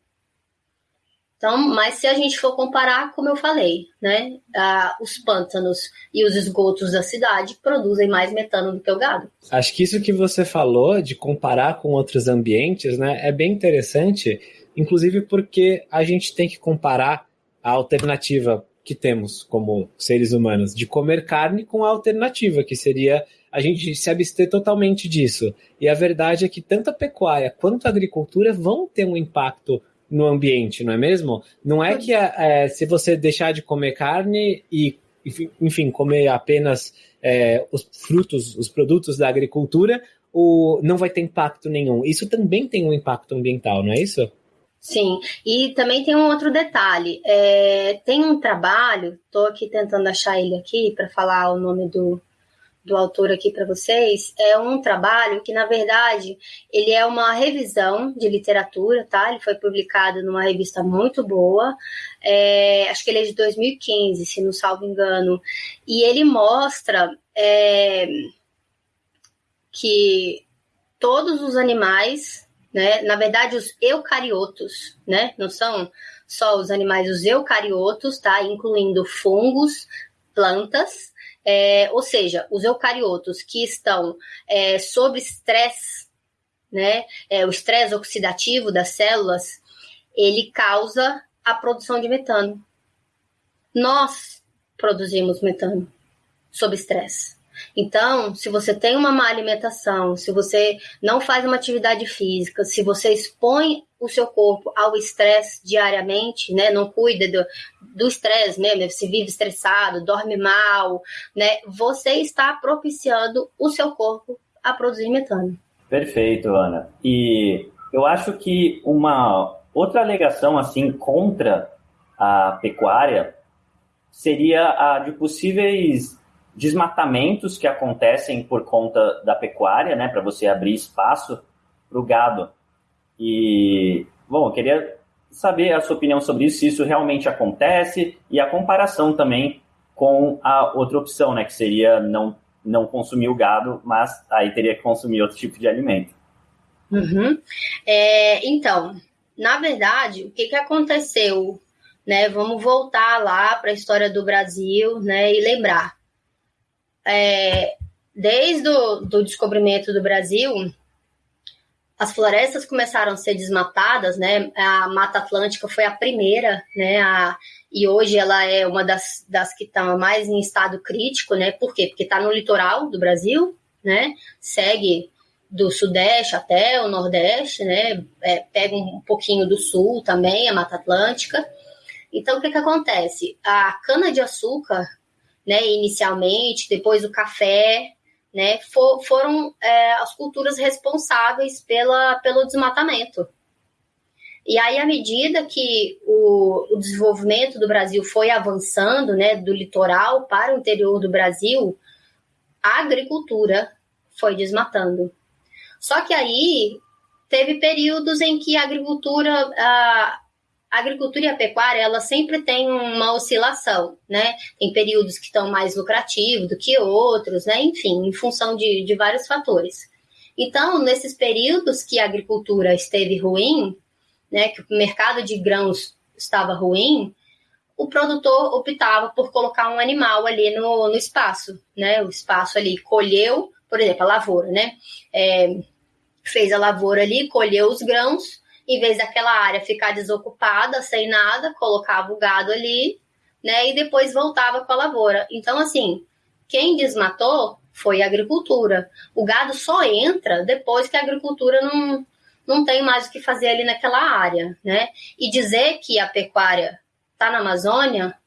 Então, mas se a gente for comparar, como eu falei, né, ah, os pântanos e os esgotos da cidade produzem mais metano do que o gado. Acho que isso que você falou de comparar com outros ambientes, né, é bem interessante, inclusive porque a gente tem que comparar a alternativa que temos como seres humanos de comer carne com a alternativa que seria a gente se abster totalmente disso. E a verdade é que tanto a pecuária quanto a agricultura vão ter um impacto no ambiente, não é mesmo? Não é que é, se você deixar de comer carne e, enfim, comer apenas é, os frutos, os produtos da agricultura, o, não vai ter impacto nenhum. Isso também tem um impacto ambiental, não é isso? Sim, e também tem um outro detalhe. É, tem um trabalho, estou aqui tentando achar ele aqui para falar o nome do, do autor aqui para vocês é um trabalho que, na verdade, ele é uma revisão de literatura, tá? Ele foi publicado numa revista muito boa, é, acho que ele é de 2015, se não salvo engano, e ele mostra é, que todos os animais, né, na verdade, os eucariotos, né, não são só os animais, os eucariotos, tá? Incluindo fungos, plantas, é, ou seja, os eucariotos que estão é, sob estresse, né, é, o estresse oxidativo das células, ele causa a produção de metano. Nós produzimos metano sob estresse. Então, se você tem uma má alimentação, se você não faz uma atividade física, se você expõe o seu corpo ao estresse diariamente, né? Não cuida do estresse mesmo, se vive estressado, dorme mal, né? Você está propiciando o seu corpo a produzir metano. Perfeito, Ana. E eu acho que uma outra alegação assim contra a pecuária seria a de possíveis desmatamentos que acontecem por conta da pecuária, né, para você abrir espaço para o gado. E, bom, eu queria saber a sua opinião sobre isso, se isso realmente acontece e a comparação também com a outra opção, né, que seria não, não consumir o gado, mas aí teria que consumir outro tipo de alimento. Uhum. É, então, na verdade, o que, que aconteceu? Né, vamos voltar lá para a história do Brasil né, e lembrar é, desde o do descobrimento do Brasil, as florestas começaram a ser desmatadas, né? A Mata Atlântica foi a primeira, né? A, e hoje ela é uma das, das que estão mais em estado crítico, né? Por quê? Porque está no litoral do Brasil, né? Segue do sudeste até o nordeste, né? É, pega um pouquinho do sul também, a Mata Atlântica. Então, o que, que acontece? A cana-de-açúcar, né, inicialmente, depois o café, né, for, foram é, as culturas responsáveis pela, pelo desmatamento. E aí, à medida que o, o, desenvolvimento do Brasil foi avançando, né, do litoral para o interior do Brasil, a agricultura foi desmatando. Só que aí teve períodos em que a agricultura, a, a agricultura e a pecuária, ela sempre tem uma oscilação, né? Tem períodos que estão mais lucrativos do que outros, né? Enfim, em função de, de vários fatores. Então, nesses períodos que a agricultura esteve ruim, né, que o mercado de grãos estava ruim, o produtor optava por colocar um animal ali no, no espaço, né? O espaço ali colheu, por exemplo, a lavoura, né? É, fez a lavoura ali, colheu os grãos, em vez daquela área ficar desocupada, sem nada, colocava o gado ali, né? E depois voltava com a lavoura. Então, assim, quem desmatou foi a agricultura. O gado só entra depois que a agricultura não, não tem mais o que fazer ali naquela área, né? E dizer que a pecuária está na Amazônia,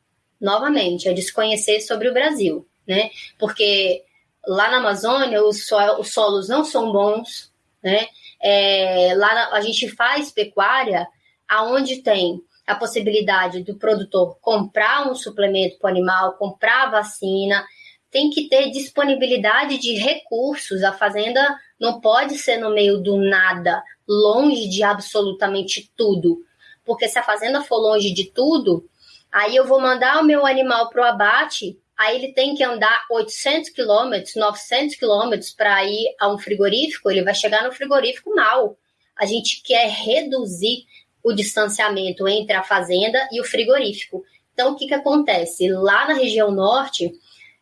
novamente, é desconhecer sobre o Brasil, né? Porque lá na Amazônia os, so os solos não são bons, né? É, lá na, a gente faz pecuária aonde tem a possibilidade do produtor comprar um suplemento para o animal, comprar vacina, tem que ter disponibilidade de recursos. A fazenda não pode ser no meio do nada, longe de absolutamente tudo. Porque se a fazenda for longe de tudo, aí eu vou mandar o meu animal para o abate, aí ele tem que andar 800 quilômetros, 900 quilômetros para ir a um frigorífico, ele vai chegar no frigorífico mal. A gente quer reduzir o distanciamento entre a fazenda e o frigorífico. Então, o que, que acontece? Lá na região norte,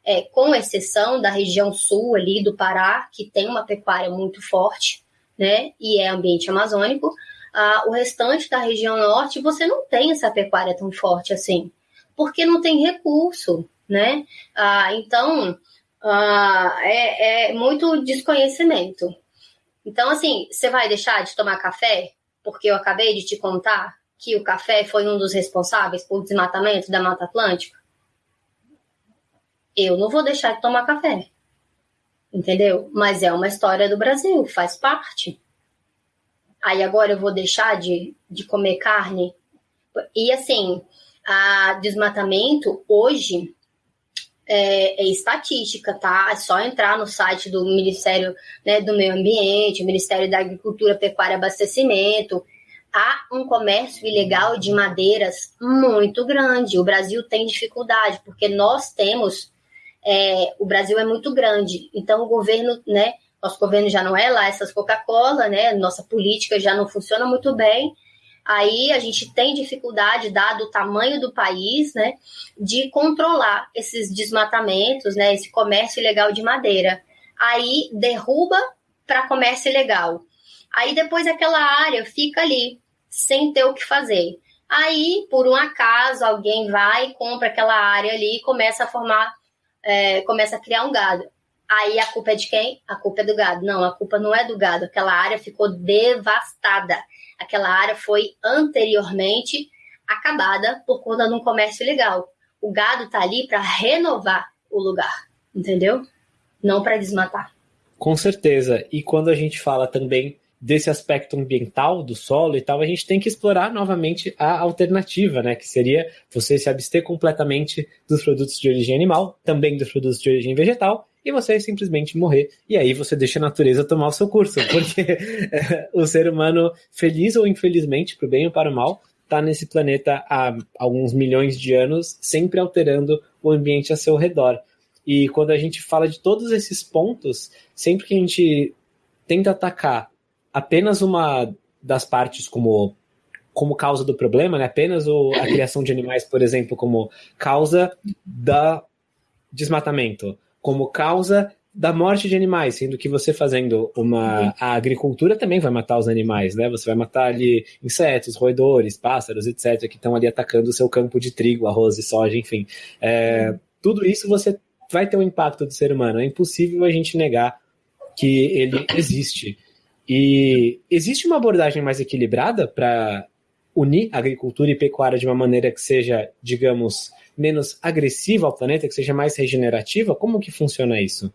é, com exceção da região sul ali do Pará, que tem uma pecuária muito forte, né, e é ambiente amazônico, ah, o restante da região norte você não tem essa pecuária tão forte assim, porque não tem recurso, né? Ah, então ah, é, é muito desconhecimento. Então, assim, você vai deixar de tomar café? Porque eu acabei de te contar que o café foi um dos responsáveis por desmatamento da Mata Atlântica? Eu não vou deixar de tomar café. Entendeu? Mas é uma história do Brasil, faz parte aí agora eu vou deixar de, de comer carne. E assim, a desmatamento hoje é, é, estatística, tá? É só entrar no site do Ministério né, do Meio Ambiente, Ministério da Agricultura, Pecuária e Abastecimento. Há um comércio ilegal de madeiras muito grande. O Brasil tem dificuldade, porque nós temos. É, o Brasil é muito grande, então o governo, né? nosso governo já não é lá essas Coca-Cola, né? Nossa política já não funciona muito bem. Aí a gente tem dificuldade, dado o tamanho do país, né, de controlar esses desmatamentos, né, esse comércio ilegal de madeira. Aí derruba para comércio ilegal. Aí depois aquela área fica ali, sem ter o que fazer. Aí, por um acaso, alguém vai, compra aquela área ali e começa a formar, é, começa a criar um gado. Aí a culpa é de quem? A culpa é do gado. Não, a culpa não é do gado. Aquela área ficou devastada. Aquela área foi anteriormente acabada por conta de um comércio ilegal. O gado está ali para renovar o lugar, entendeu? Não para desmatar. Com certeza. E quando a gente fala também desse aspecto ambiental do solo e tal, a gente tem que explorar novamente a alternativa, né? Que seria você se abster completamente dos produtos de origem animal, também dos produtos de origem vegetal, e você simplesmente morrer. E aí você deixa a natureza tomar o seu curso, porque é, o ser humano, feliz ou infelizmente, para o bem ou para o mal, está nesse planeta há alguns milhões de anos, sempre alterando o ambiente a seu redor. E quando a gente fala de todos esses pontos, sempre que a gente tenta atacar apenas uma das partes como como causa do problema, né? apenas o, a criação de animais, por exemplo, como causa da desmatamento, como causa da morte de animais, sendo que você fazendo uma uhum. a agricultura também vai matar os animais, né? Você vai matar ali insetos, roedores, pássaros, etc, que estão ali atacando o seu campo de trigo, arroz e soja, enfim. É, tudo isso você vai ter um impacto do ser humano. É impossível a gente negar que ele existe. E existe uma abordagem mais equilibrada para unir agricultura e pecuária de uma maneira que seja, digamos, menos agressiva ao planeta, que seja mais regenerativa? Como que funciona isso?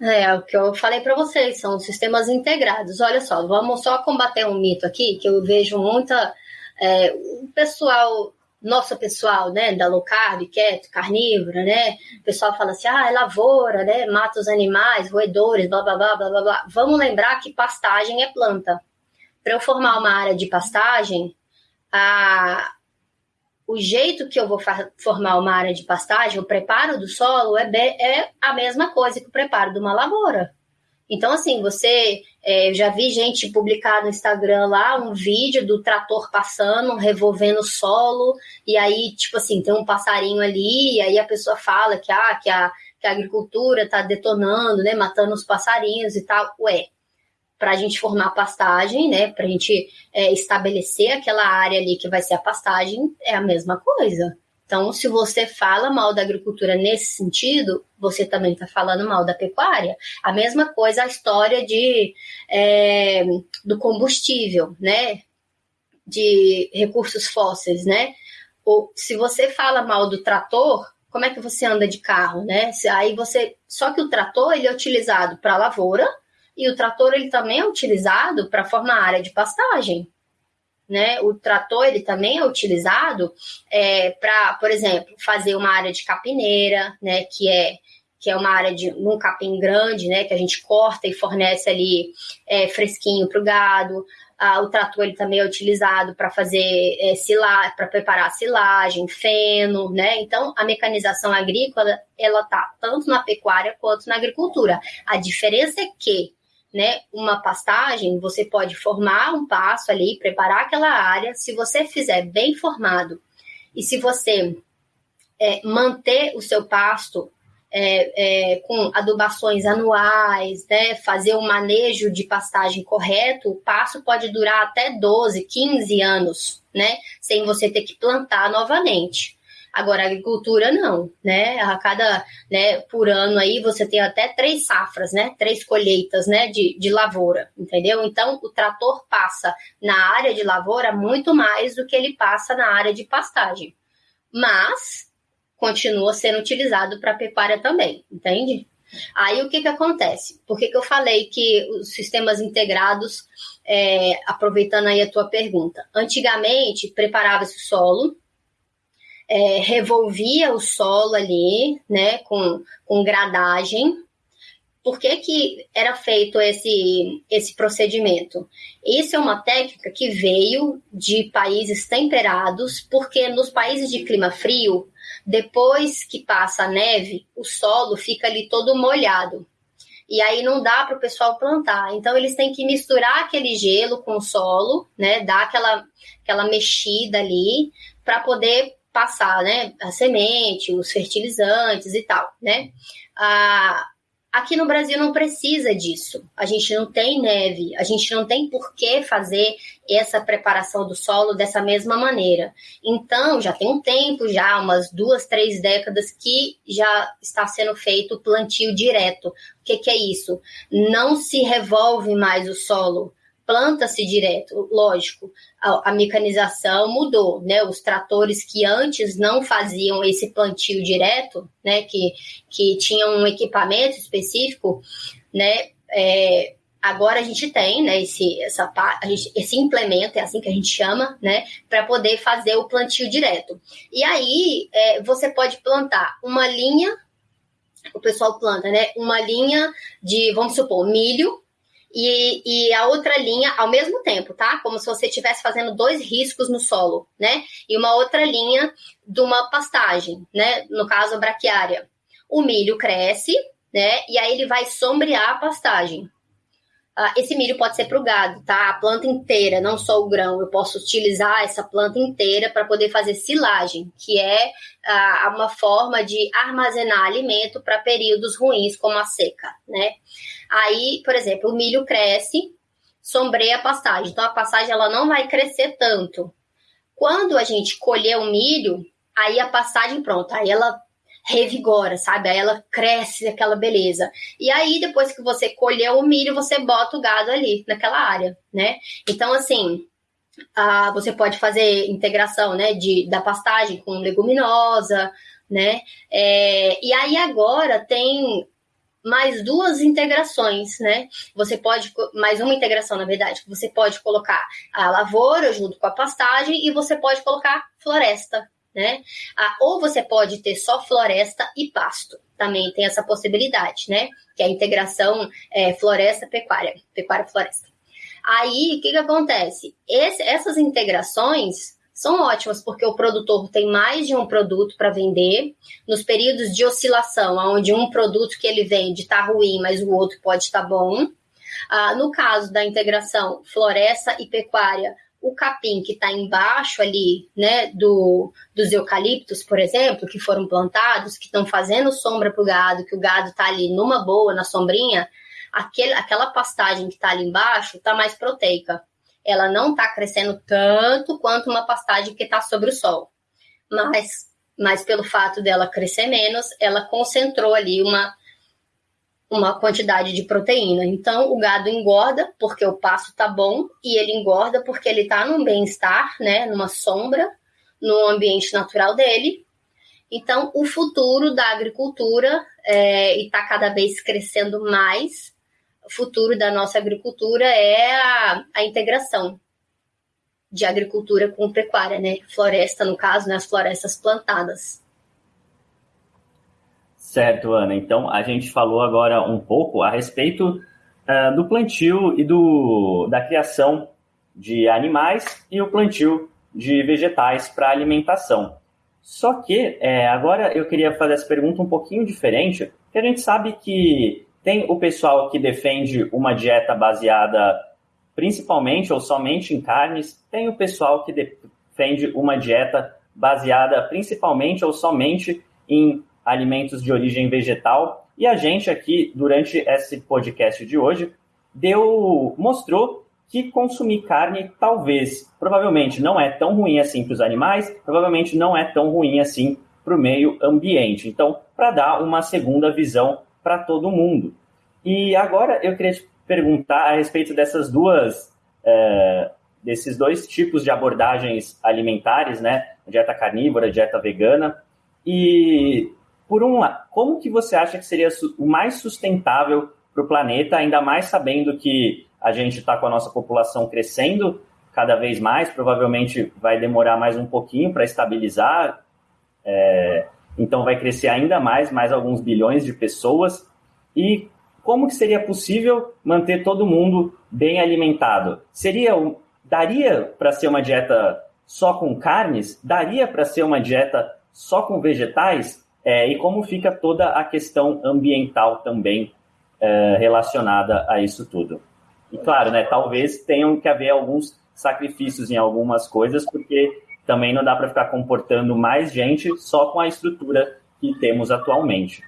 É, o que eu falei para vocês, são sistemas integrados. Olha só, vamos só combater um mito aqui, que eu vejo muita. É, o pessoal, nosso pessoal, né, da low carb, quieto, carnívora, né, o pessoal fala assim, ah, é lavoura, né, mata os animais, roedores, blá, blá, blá, blá, blá, blá. Vamos lembrar que pastagem é planta. Para eu formar uma área de pastagem, a, o jeito que eu vou formar uma área de pastagem, o preparo do solo é, é a mesma coisa que o preparo de uma lavoura. Então, assim, você. É, eu já vi gente publicar no Instagram lá um vídeo do trator passando, revolvendo o solo, e aí, tipo assim, tem um passarinho ali, e aí a pessoa fala que, ah, que, a, que a agricultura está detonando, né, matando os passarinhos e tal. Ué, para a gente formar pastagem, né? Para a gente é, estabelecer aquela área ali que vai ser a pastagem, é a mesma coisa. Então, se você fala mal da agricultura nesse sentido, você também está falando mal da pecuária. A mesma coisa a história de, é, do combustível, né? De recursos fósseis, né? Ou, se você fala mal do trator, como é que você anda de carro, né? Aí você, só que o trator ele é utilizado para lavoura, e o trator ele também é utilizado para formar área de pastagem. Né? O trator ele também é utilizado é, para, por exemplo, fazer uma área de capineira, né? Que é que é uma área de um capim grande, né? Que a gente corta e fornece ali é, fresquinho para o gado. Ah, o trator ele também é utilizado para fazer é, para preparar silagem, feno, né? Então a mecanização agrícola ela tá tanto na pecuária quanto na agricultura. A diferença é que né, uma pastagem, você pode formar um passo ali, preparar aquela área. Se você fizer bem formado e se você é, manter o seu pasto é, é, com adubações anuais, né, fazer um manejo de pastagem correto, o passo pode durar até 12, 15 anos, né, sem você ter que plantar novamente. Agora, a agricultura não, né? A cada, né, por ano aí você tem até três safras, né? Três colheitas, né, de, de lavoura, entendeu? Então, o trator passa na área de lavoura muito mais do que ele passa na área de pastagem. Mas continua sendo utilizado para pecuária também, entende? Aí o que, que acontece? Por que, que eu falei que os sistemas integrados, é, aproveitando aí a tua pergunta, antigamente preparava-se o solo, é, revolvia o solo ali, né, com, com gradagem. Por que, que era feito esse, esse procedimento? Isso é uma técnica que veio de países temperados, porque nos países de clima frio, depois que passa a neve, o solo fica ali todo molhado. E aí não dá para o pessoal plantar. Então eles têm que misturar aquele gelo com o solo, né? Dar aquela, aquela mexida ali para poder passar, né, a semente, os fertilizantes e tal, né? Ah, aqui no Brasil não precisa disso. A gente não tem neve, a gente não tem por que fazer essa preparação do solo dessa mesma maneira. Então, já tem um tempo, já umas duas, três décadas que já está sendo feito plantio direto. O que, que é isso? Não se revolve mais o solo planta-se direto, lógico, a, a, mecanização mudou, né? Os tratores que antes não faziam esse plantio direto, né? Que, que tinham um equipamento específico, né? É, agora a gente tem, né? Esse, essa, gente, esse implemento, é assim que a gente chama, né? Para poder fazer o plantio direto. E aí é, você pode plantar uma linha, o pessoal planta, né? Uma linha de, vamos supor, milho e, e a outra linha ao mesmo tempo, tá? Como se você estivesse fazendo dois riscos no solo, né? E uma outra linha de uma pastagem, né? No caso, a braquiária. O milho cresce, né? E aí ele vai sombrear a pastagem. Uh, esse milho pode ser para o gado, tá? A planta inteira, não só o grão. Eu posso utilizar essa planta inteira para poder fazer silagem, que é uh, uma forma de armazenar alimento para períodos ruins, como a seca, né? Aí, por exemplo, o milho cresce, sombreia a pastagem. Então, a pastagem ela não vai crescer tanto. Quando a gente colher o milho, aí a pastagem pronta, aí ela revigora, sabe? Aí ela cresce aquela beleza. E aí, depois que você colheu o milho, você bota o gado ali, naquela área, né? Então, assim, Ah, você pode fazer integração né, de, da pastagem com leguminosa, né? É, e aí agora tem mais duas integrações, né? Você pode, mais uma integração, na verdade, você pode colocar a lavoura junto com a pastagem e você pode colocar floresta, né? Ah, ou você pode ter só floresta e pasto, também tem essa possibilidade, né? Que é a integração é, floresta-pecuária, pecuária-floresta. Aí, o que, que acontece? Esse, essas integrações são ótimas porque o produtor tem mais de um produto para vender. Nos períodos de oscilação, onde um produto que ele vende está ruim, mas o outro pode estar tá bom. Ah, no caso da integração floresta e pecuária, o capim que está embaixo ali, né, do, dos eucaliptos, por exemplo, que foram plantados, que estão fazendo sombra para o gado, que o gado está ali numa boa, na sombrinha, aquele, aquela pastagem que está ali embaixo está mais proteica. Ela não está crescendo tanto quanto uma pastagem que está sobre o sol. Mas, mas pelo fato dela crescer menos, ela concentrou ali uma, uma quantidade de proteína. Então, o gado engorda porque o pasto tá bom e ele engorda porque ele tá num bem-estar, né, numa sombra, no ambiente natural dele. Então, o futuro da agricultura é, e está cada vez crescendo mais futuro da nossa agricultura é a, a integração de agricultura com pecuária, né? Floresta, no caso, né? as florestas plantadas. Certo, Ana. Então, a gente falou agora um pouco a respeito uh, do plantio e do, da criação de animais e o plantio de vegetais para alimentação. Só que é, agora eu queria fazer essa pergunta um pouquinho diferente, porque a gente sabe que tem o pessoal que defende uma dieta baseada principalmente ou somente em carnes, tem o pessoal que defende uma dieta baseada principalmente ou somente em alimentos de origem vegetal. E a gente aqui, durante esse podcast de hoje, deu mostrou que consumir carne talvez, provavelmente não é tão ruim assim para os animais, provavelmente não é tão ruim assim para o meio ambiente. Então, para dar uma segunda visão para todo mundo. E agora eu queria te perguntar a respeito dessas duas, é, desses dois tipos de abordagens alimentares, né? Dieta carnívora, dieta vegana. E por um lado, como que você acha que seria o mais sustentável para o planeta, ainda mais sabendo que a gente está com a nossa população crescendo cada vez mais, provavelmente vai demorar mais um pouquinho para estabilizar, é, então vai crescer ainda mais, mais alguns bilhões de pessoas. E como que seria possível manter todo mundo bem alimentado? Seria daria para ser uma dieta só com carnes? Daria para ser uma dieta só com vegetais? É, e como fica toda a questão ambiental também é, relacionada a isso tudo? E claro, né, talvez tenham que haver alguns sacrifícios em algumas coisas, porque também não dá para ficar comportando mais gente só com a estrutura que temos atualmente.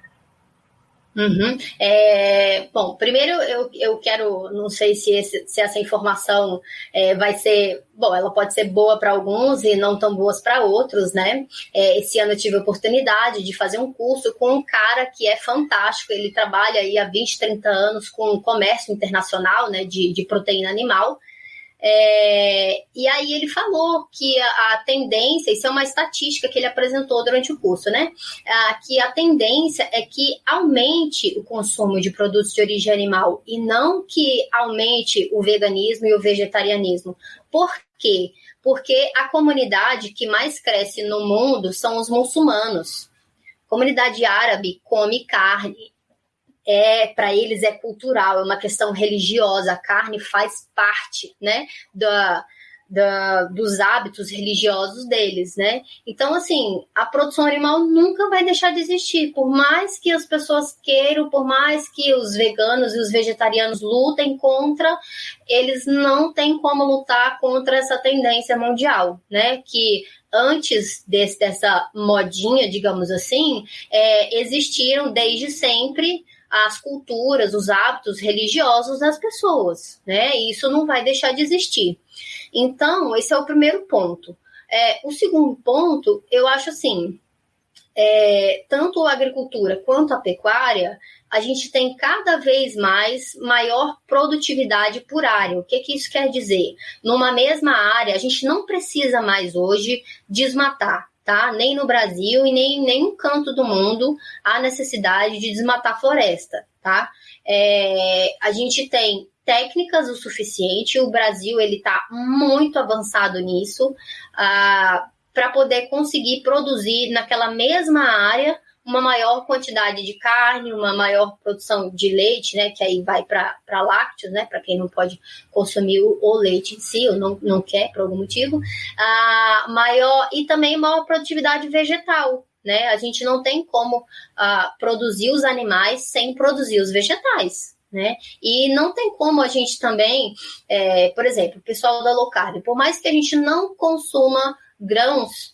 Uhum. É, bom, primeiro eu, eu quero, não sei se, esse, se essa informação é, vai ser, bom, ela pode ser boa para alguns e não tão boas para outros, né? É, esse ano eu tive a oportunidade de fazer um curso com um cara que é fantástico, ele trabalha aí há 20, 30 anos com comércio internacional, né, de, de proteína animal, é, e aí ele falou que a, a, tendência, isso é uma estatística que ele apresentou durante o curso, né? Que a tendência é que aumente o consumo de produtos de origem animal e não que aumente o veganismo e o vegetarianismo. Por quê? Porque a comunidade que mais cresce no mundo são os muçulmanos. A comunidade árabe come carne é para eles é cultural, é uma questão religiosa. A carne faz parte, né, da, da, dos hábitos religiosos deles, né? Então, assim, a produção animal nunca vai deixar de existir, por mais que as pessoas queiram, por mais que os veganos e os vegetarianos lutem contra, eles não têm como lutar contra essa tendência mundial, né? Que antes desse, dessa modinha, digamos assim, é, existiram desde sempre as culturas, os hábitos religiosos das pessoas, né? E isso não vai deixar de existir. Então, esse é o primeiro ponto. É, o segundo ponto, eu acho assim, é, tanto a agricultura quanto a pecuária, a gente tem cada vez mais maior produtividade por área. O que, que isso quer dizer? Numa mesma área, a gente não precisa mais hoje desmatar. Tá? Nem no Brasil e nem em nenhum canto do mundo há necessidade de desmatar floresta. Tá? É, a gente tem técnicas o suficiente. O Brasil ele está muito avançado nisso ah, para poder conseguir produzir naquela mesma área uma maior quantidade de carne, uma maior produção de leite, né? Que aí vai para lácteos, né? Para quem não pode consumir o, o, leite em si, ou não, não quer por algum motivo. Ah, maior e também maior produtividade vegetal. Né? A gente não tem como ah, produzir os animais sem produzir os vegetais. Né? E não tem como a gente também, é, por exemplo, o pessoal da low carb, por mais que a gente não consuma grãos,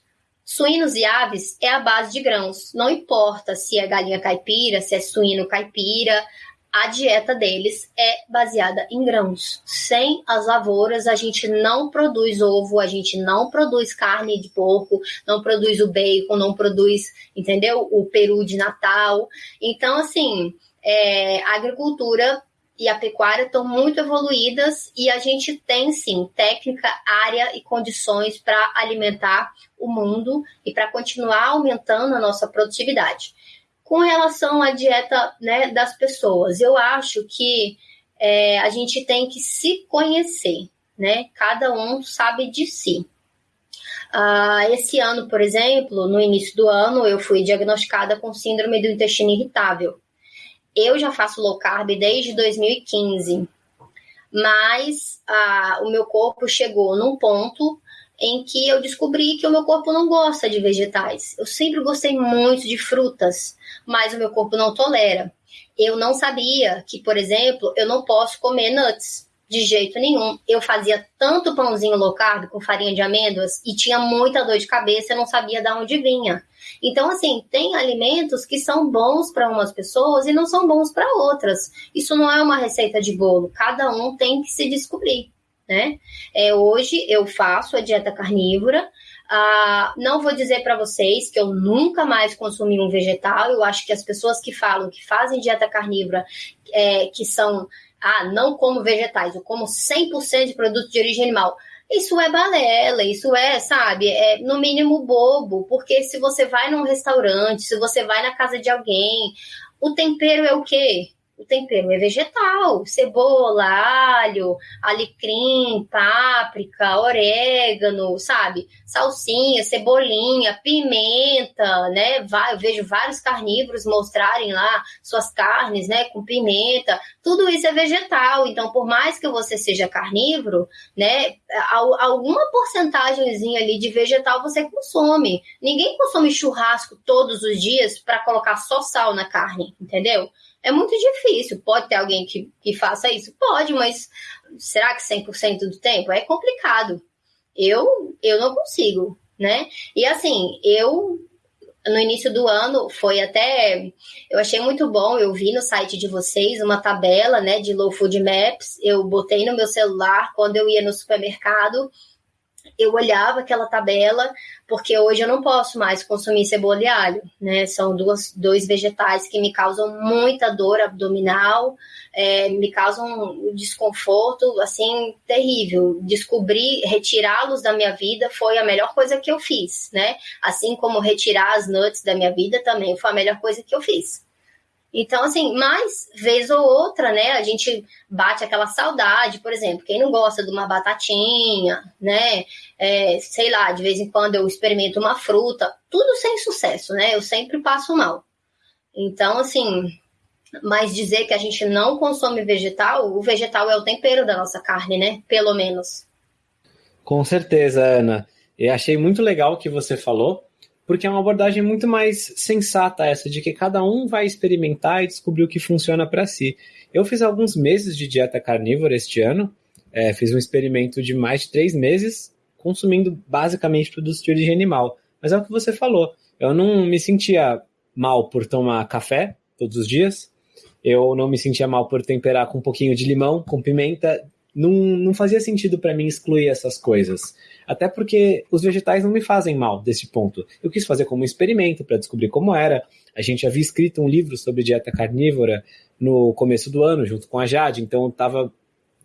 suínos e aves é a base de grãos. Não importa se é galinha caipira, se é suíno caipira, a dieta deles é baseada em grãos. Sem as lavouras, a gente não produz ovo, a gente não produz carne de porco, não produz o bacon, não produz, entendeu? O peru de Natal. Então, assim, é, a agricultura e a pecuária estão muito evoluídas e a gente tem sim técnica, área e condições para alimentar o mundo e para continuar aumentando a nossa produtividade. Com relação à dieta né, das pessoas, eu acho que é, a gente tem que se conhecer, né? Cada um sabe de si. Uh, esse ano, por exemplo, no início do ano, eu fui diagnosticada com síndrome do intestino irritável. Eu já faço low carb desde 2015, mas ah, o meu corpo chegou num ponto em que eu descobri que o meu corpo não gosta de vegetais. Eu sempre gostei muito de frutas, mas o meu corpo não tolera. Eu não sabia que, por exemplo, eu não posso comer nuts de jeito nenhum. Eu fazia tanto pãozinho low carb com farinha de amêndoas e tinha muita dor de cabeça, eu não sabia de onde vinha. Então, assim, tem alimentos que são bons para umas pessoas e não são bons para outras. Isso não é uma receita de bolo, cada um tem que se descobrir. Né? É, hoje eu faço a dieta carnívora. Ah, não vou dizer para vocês que eu nunca mais consumi um vegetal. Eu acho que as pessoas que falam que fazem dieta carnívora, é, que são, ah, não como vegetais, eu como 100% de produto de origem animal. Isso é balela, isso é, sabe, é no mínimo bobo, porque se você vai num restaurante, se você vai na casa de alguém, o tempero é o quê? O tempero é vegetal, cebola, alho, alecrim, páprica, orégano, sabe? Salsinha, cebolinha, pimenta, né? Eu vejo vários carnívoros mostrarem lá suas carnes, né, com pimenta. Tudo isso é vegetal. Então, por mais que você seja carnívoro, né, alguma porcentagemzinha ali de vegetal você consome. Ninguém consome churrasco todos os dias para colocar só sal na carne, entendeu? É muito difícil. Pode ter alguém que, que faça isso? Pode, mas será que 100% do tempo? É complicado. Eu, eu não consigo, né? E assim, eu no início do ano foi até eu achei muito bom eu vi no site de vocês uma tabela né de low food maps eu botei no meu celular quando eu ia no supermercado eu olhava aquela tabela, porque hoje eu não posso mais consumir cebola e alho, né? São duas, dois vegetais que me causam muita dor abdominal, é, me causam um desconforto, assim, terrível. Descobrir, retirá-los da minha vida foi a melhor coisa que eu fiz, né? Assim como retirar as nuts da minha vida também foi a melhor coisa que eu fiz. Então, assim, mais vez ou outra, né, a gente bate aquela saudade, por exemplo, quem não gosta de uma batatinha, né, é, sei lá, de vez em quando eu experimento uma fruta, tudo sem sucesso, né, eu sempre passo mal. Então, assim, mas dizer que a gente não consome vegetal, o vegetal é o tempero da nossa carne, né, pelo menos. Com certeza, Ana. Eu achei muito legal o que você falou, porque é uma abordagem muito mais sensata essa, de que cada um vai experimentar e descobrir o que funciona para si. Eu fiz alguns meses de dieta carnívora este ano, é, fiz um experimento de mais de três meses, consumindo basicamente produtos de origem animal. Mas é o que você falou, eu não me sentia mal por tomar café todos os dias, eu não me sentia mal por temperar com um pouquinho de limão, com pimenta, não, não fazia sentido para mim excluir essas coisas. Até porque os vegetais não me fazem mal desse ponto. Eu quis fazer como um experimento para descobrir como era. A gente havia escrito um livro sobre dieta carnívora no começo do ano, junto com a Jade, então eu estava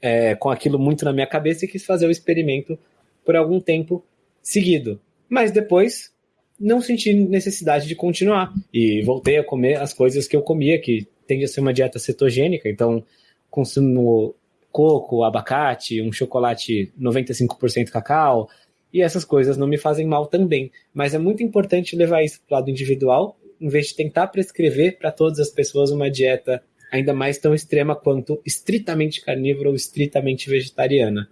é, com aquilo muito na minha cabeça e quis fazer o experimento por algum tempo seguido. Mas depois não senti necessidade de continuar e voltei a comer as coisas que eu comia, que tende a ser uma dieta cetogênica, então consumo coco, abacate, um chocolate 95% cacau, e essas coisas não me fazem mal também. Mas é muito importante levar isso para o lado individual, em vez de tentar prescrever para todas as pessoas uma dieta ainda mais tão extrema quanto estritamente carnívora ou estritamente vegetariana.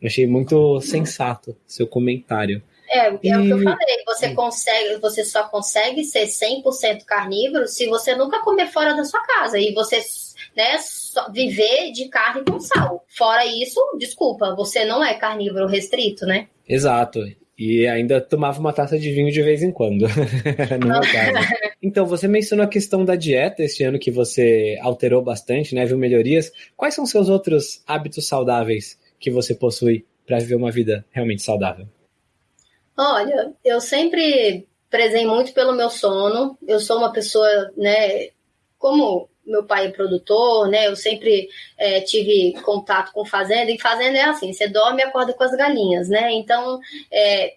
Achei muito sensato seu comentário. É, é e... o que eu falei. Você consegue, você só consegue ser 100% carnívoro se você nunca comer fora da sua casa e você, né, viver de carne com sal. Fora isso, desculpa, você não é carnívoro restrito, né? Exato. E ainda tomava uma taça de vinho de vez em quando. Então, você mencionou a questão da dieta este ano que você alterou bastante, né? Viu melhorias. Quais são seus outros hábitos saudáveis que você possui para viver uma vida realmente saudável? Olha, eu sempre prezei muito pelo meu sono. Eu sou uma pessoa, né, como meu pai é produtor, né? Eu sempre é, tive contato com fazenda, e fazenda é assim, você dorme e acorda com as galinhas, né? Então, é,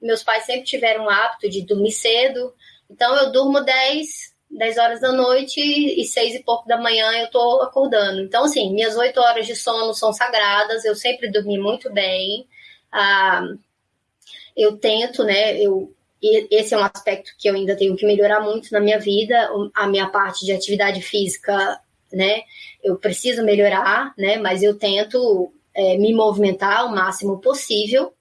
meus pais sempre tiveram o hábito de dormir cedo, então eu durmo 10, 10 horas da noite e 6 e pouco da manhã eu tô acordando. Então, assim, minhas 8 horas de sono são sagradas, eu sempre dormi muito bem. Ah, eu tento, né? Eu, esse é um aspecto que eu ainda tenho que melhorar muito na minha vida. A minha parte de atividade física, né? Eu preciso melhorar, né? Mas eu tento é, me movimentar o máximo possível,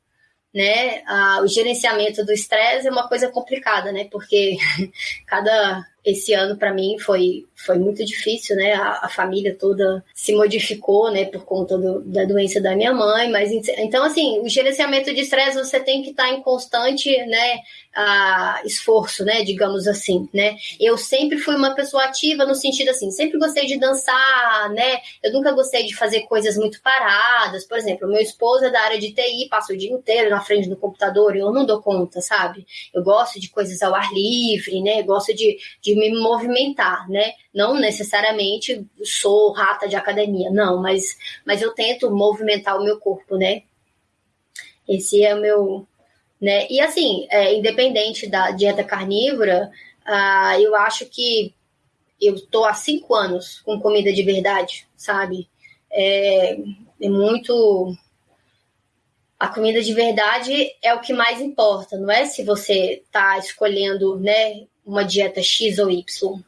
né? O gerenciamento do estresse é uma coisa complicada, né? Porque cada esse ano para mim foi, foi muito difícil, né? A, a, família toda se modificou, né? Por conta do, da doença da minha mãe, mas então assim, o gerenciamento de estresse você tem que estar tá em constante, né? a esforço, né, digamos assim, né? Eu sempre fui uma pessoa ativa no sentido assim, sempre gostei de dançar, né? Eu nunca gostei de fazer coisas muito paradas. Por exemplo, meu esposo é da área de TI, passa o dia inteiro na frente do computador e eu não dou conta, sabe? Eu gosto de coisas ao ar livre, né? Eu gosto de, de me movimentar, né? Não necessariamente sou rata de academia, não, mas, mas eu tento movimentar o meu corpo, né? Esse é o meu né? E assim, é, independente da dieta carnívora, uh, eu acho que eu estou há cinco anos com comida de verdade, sabe? É, é muito. A comida de verdade é o que mais importa, não é se você está escolhendo né, uma dieta X ou Y.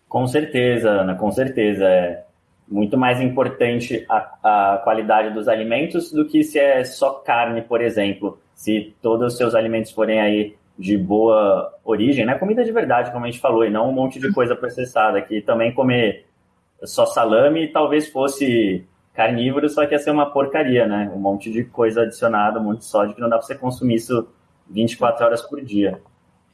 Com certeza, Ana, com certeza. É muito mais importante a, a qualidade dos alimentos do que se é só carne, por exemplo se todos os seus alimentos forem aí de boa origem, né? Comida de verdade, como a gente falou, e não um monte de coisa processada, que também comer só salame talvez fosse carnívoro, só que ia ser uma porcaria, né? Um monte de coisa adicionada, um monte de sódio, que não dá para você consumir isso 24 horas por dia.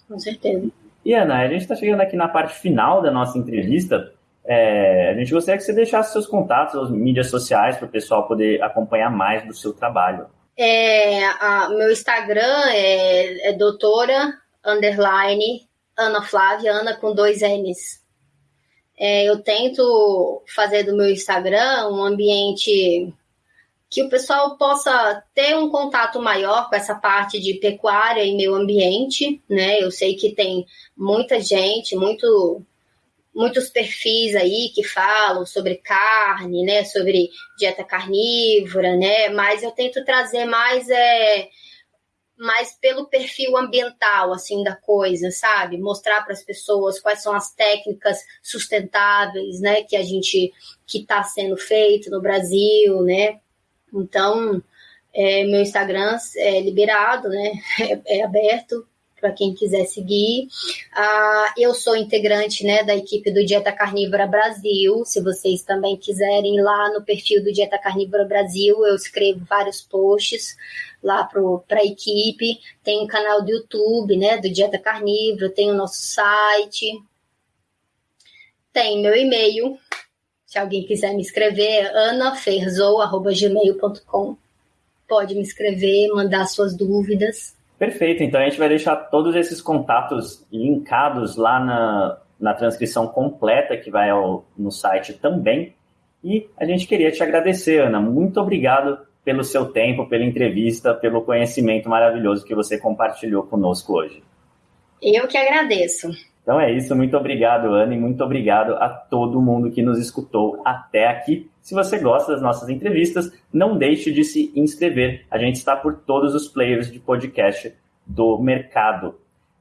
Com certeza. E Ana, a gente está chegando aqui na parte final da nossa entrevista. É, a gente gostaria que você deixasse seus contatos, as mídias sociais, para o pessoal poder acompanhar mais do seu trabalho. É, a, meu Instagram é, é doutora underline Ana Flávia, Ana com dois N's. É, eu tento fazer do meu Instagram um ambiente que o pessoal possa ter um contato maior com essa parte de pecuária e meio ambiente, né? Eu sei que tem muita gente, muito muitos perfis aí que falam sobre carne, né, sobre dieta carnívora, né, mas eu tento trazer mais é mais pelo perfil ambiental assim da coisa, sabe? Mostrar para as pessoas quais são as técnicas sustentáveis, né, que a gente que está sendo feito no Brasil, né? Então, é, meu Instagram é liberado, né? É, é aberto para quem quiser seguir. Ah, eu sou integrante né, da equipe do Dieta Carnívora Brasil. Se vocês também quiserem lá no perfil do Dieta Carnívora Brasil, eu escrevo vários posts lá para a equipe. Tem um canal do YouTube né, do Dieta Carnívora, tem o nosso site, tem meu e-mail, Se alguém quiser me escrever, anaferzou.gmail.com. Pode me escrever, mandar suas dúvidas. Perfeito, então a gente vai deixar todos esses contatos linkados lá na, na transcrição completa que vai ao, no site também. E a gente queria te agradecer, Ana. Muito obrigado pelo seu tempo, pela entrevista, pelo conhecimento maravilhoso que você compartilhou conosco hoje. Eu que agradeço. Então é isso, muito obrigado, Ana, e muito obrigado a todo mundo que nos escutou até aqui. Se você gosta das nossas entrevistas, não deixe de se inscrever. A gente está por todos os players de podcast do mercado.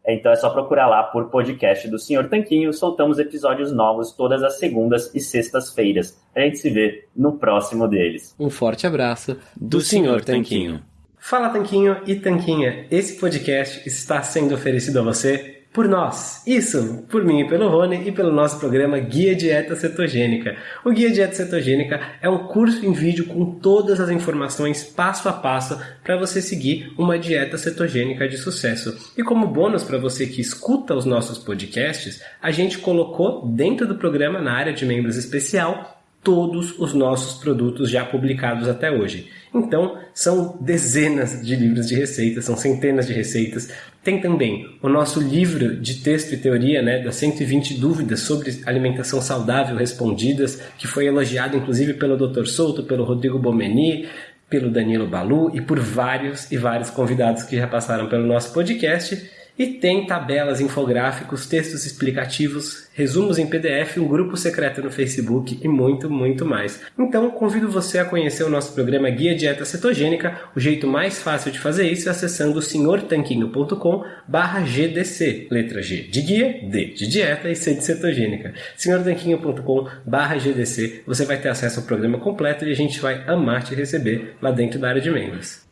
Então é só procurar lá por podcast do Senhor Tanquinho. Soltamos episódios novos todas as segundas e sextas-feiras. A gente se vê no próximo deles. Um forte abraço do, do Senhor Tanquinho. Fala Tanquinho e Tanquinha, esse podcast está sendo oferecido a você por nós. Isso, por mim e pelo Rony e pelo nosso programa Guia Dieta Cetogênica. O Guia Dieta Cetogênica é um curso em vídeo com todas as informações passo a passo para você seguir uma dieta cetogênica de sucesso. E como bônus para você que escuta os nossos podcasts, a gente colocou dentro do programa na área de membros especial todos os nossos produtos já publicados até hoje. Então, são dezenas de livros de receitas, são centenas de receitas. Tem também o nosso livro de texto e teoria, né, das 120 dúvidas sobre alimentação saudável respondidas, que foi elogiado inclusive pelo Dr. Souto, pelo Rodrigo Bomeni, pelo Danilo Balu e por vários e vários convidados que já passaram pelo nosso podcast. E tem tabelas, infográficos, textos explicativos, resumos em PDF, um grupo secreto no Facebook e muito, muito mais. Então, convido você a conhecer o nosso programa Guia Dieta Cetogênica. O jeito mais fácil de fazer isso é acessando senhortanquinho.com barra GDC, letra G de guia, D de dieta e C de cetogênica. senhortanquinho.com barra GDC, você vai ter acesso ao programa completo e a gente vai amar te receber lá dentro da área de membros.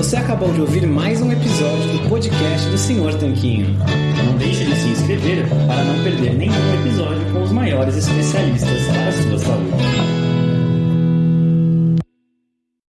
Você acabou de ouvir mais um episódio do podcast do Senhor Tanquinho. Não deixe de se inscrever para não perder nenhum episódio com os maiores especialistas para a sua saúde.